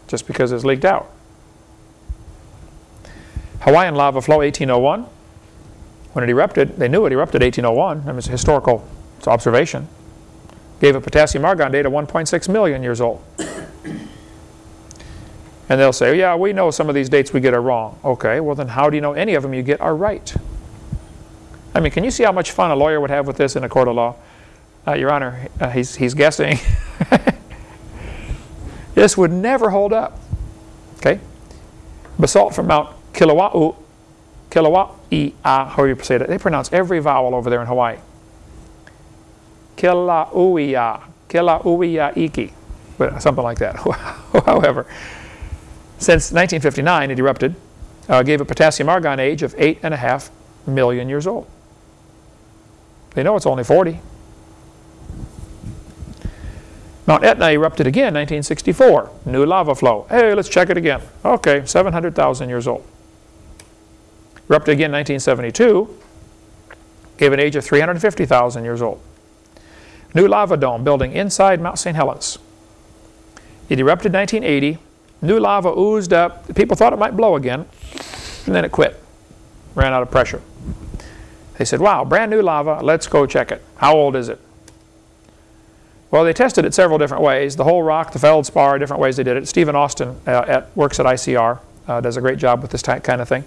Speaker 1: just because it's leaked out. Hawaiian lava flow 1801. When it erupted, they knew it erupted 1801. I mean, it's a historical it's observation. Gave a potassium argon date of 1.6 million years old. And they'll say, yeah, we know some of these dates we get are wrong. Okay, well then how do you know any of them you get are right? I mean, can you see how much fun a lawyer would have with this in a court of law? Uh, Your Honor, uh, he's, he's guessing. this would never hold up. Okay? Basalt from Mount Kilauea, Kilauea, how you say that? They pronounce every vowel over there in Hawaii. Kilauea, Kilauea Iki, but something like that. However, since 1959, it erupted, uh, gave a potassium argon age of 8.5 million years old. They know it's only 40. Mount Etna erupted again 1964. New lava flow. Hey, let's check it again. Okay, 700,000 years old. Erupted again 1972. Gave an age of 350,000 years old. New lava dome building inside Mount St. Helens. It erupted 1980 New lava oozed up. People thought it might blow again, and then it quit. Ran out of pressure. They said, wow, brand new lava, let's go check it. How old is it? Well, they tested it several different ways. The whole rock, the feldspar, different ways they did it. Steven Austin uh, at, works at ICR, uh, does a great job with this kind of thing.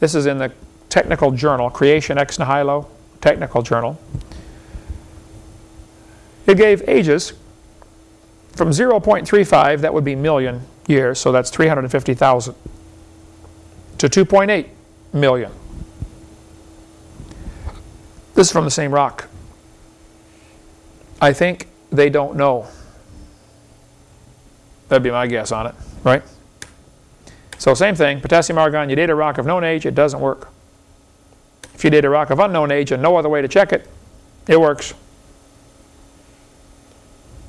Speaker 1: This is in the technical journal, Creation Ex Nihilo, technical journal. It gave ages from 0.35, that would be million years, so that's 350,000, to 2.8 million. This is from the same rock. I think they don't know. That'd be my guess on it, right? So same thing, potassium argon, you date a rock of known age, it doesn't work. If you date a rock of unknown age and no other way to check it, it works.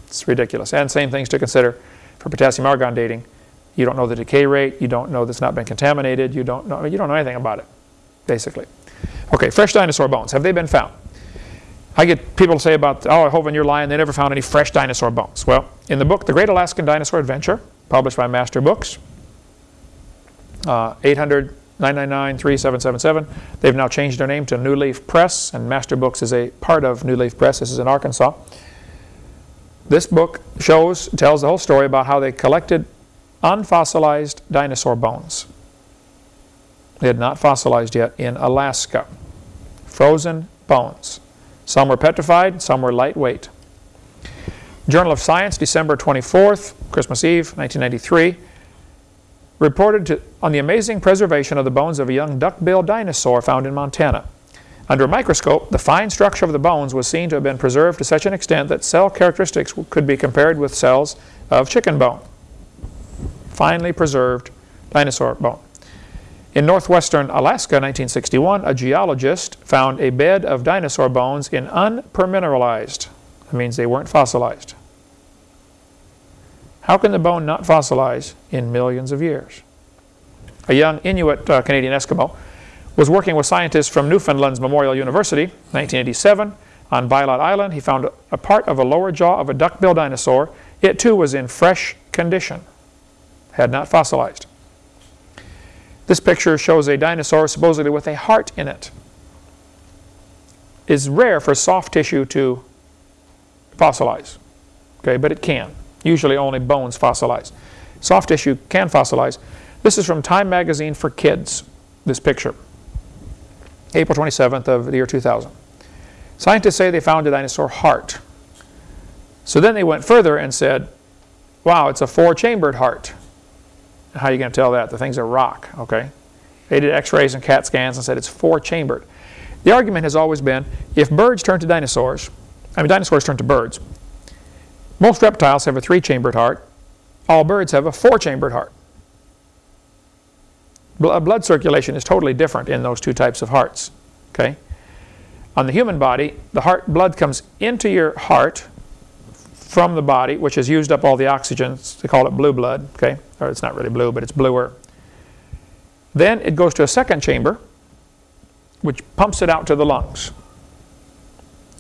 Speaker 1: It's ridiculous. And same things to consider for potassium argon dating. You don't know the decay rate, you don't know that's not been contaminated, you don't know, you don't know anything about it, basically. Okay, fresh dinosaur bones, have they been found? I get people say about, oh, Hovind, you're lying, they never found any fresh dinosaur bones. Well, in the book, The Great Alaskan Dinosaur Adventure, published by Master Books, uh, 800 999 3777. They've now changed their name to New Leaf Press, and Master Books is a part of New Leaf Press. This is in Arkansas. This book shows, tells the whole story about how they collected unfossilized dinosaur bones. They had not fossilized yet in Alaska. Frozen bones. Some were petrified, some were lightweight. Journal of Science, December 24th, Christmas Eve, 1993, reported to, on the amazing preservation of the bones of a young duck-billed dinosaur found in Montana. Under a microscope, the fine structure of the bones was seen to have been preserved to such an extent that cell characteristics could be compared with cells of chicken bone finely preserved dinosaur bone. In northwestern Alaska, 1961, a geologist found a bed of dinosaur bones in unpermineralized. That means they weren't fossilized. How can the bone not fossilize in millions of years? A young Inuit uh, Canadian Eskimo was working with scientists from Newfoundland's Memorial University, 1987. On Bylot Island, he found a part of a lower jaw of a duck-billed dinosaur. It too was in fresh condition had not fossilized. This picture shows a dinosaur supposedly with a heart in it. It's rare for soft tissue to fossilize, okay, but it can. Usually only bones fossilize. Soft tissue can fossilize. This is from Time Magazine for Kids, this picture. April 27th of the year 2000. Scientists say they found a dinosaur heart. So then they went further and said, wow, it's a four-chambered heart. How are you going to tell that? The thing's a rock, okay? They did x-rays and CAT scans and said it's four-chambered. The argument has always been, if birds turn to dinosaurs, I mean dinosaurs turn to birds, most reptiles have a three-chambered heart, all birds have a four-chambered heart. Bl- uh, Blood circulation is totally different in those two types of hearts, okay? On the human body, the heart blood comes into your heart from the body, which has used up all the oxygen. They call it blue blood, okay? Or it's not really blue, but it's bluer. Then it goes to a second chamber, which pumps it out to the lungs,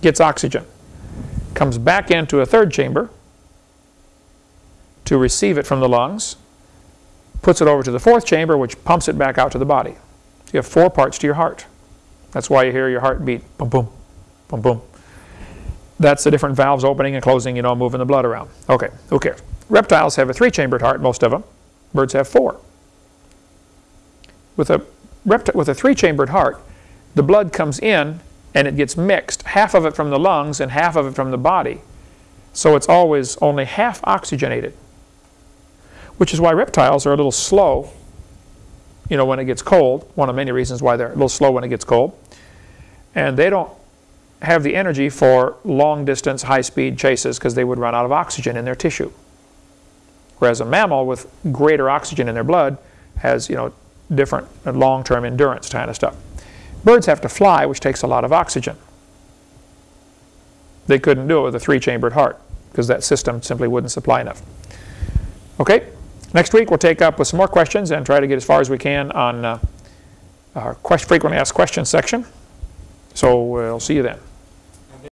Speaker 1: gets oxygen, comes back into a third chamber to receive it from the lungs, puts it over to the fourth chamber, which pumps it back out to the body. You have four parts to your heart. That's why you hear your heart beat, boom, boom, boom, boom. That's the different valves opening and closing, you know, moving the blood around. Okay, who cares? Reptiles have a three-chambered heart, most of them. Birds have four. With a, with a three-chambered heart, the blood comes in and it gets mixed, half of it from the lungs and half of it from the body. So it's always only half oxygenated, which is why reptiles are a little slow, you know, when it gets cold. One of many reasons why they're a little slow when it gets cold. And they don't have the energy for long distance, high speed chases because they would run out of oxygen in their tissue. Whereas a mammal with greater oxygen in their blood has, you know, different long term endurance kind of stuff. Birds have to fly, which takes a lot of oxygen. They couldn't do it with a three chambered heart because that system simply wouldn't supply enough. Okay, next week we'll take up with some more questions and try to get as far as we can on uh, our frequently asked questions section. So we'll see you then.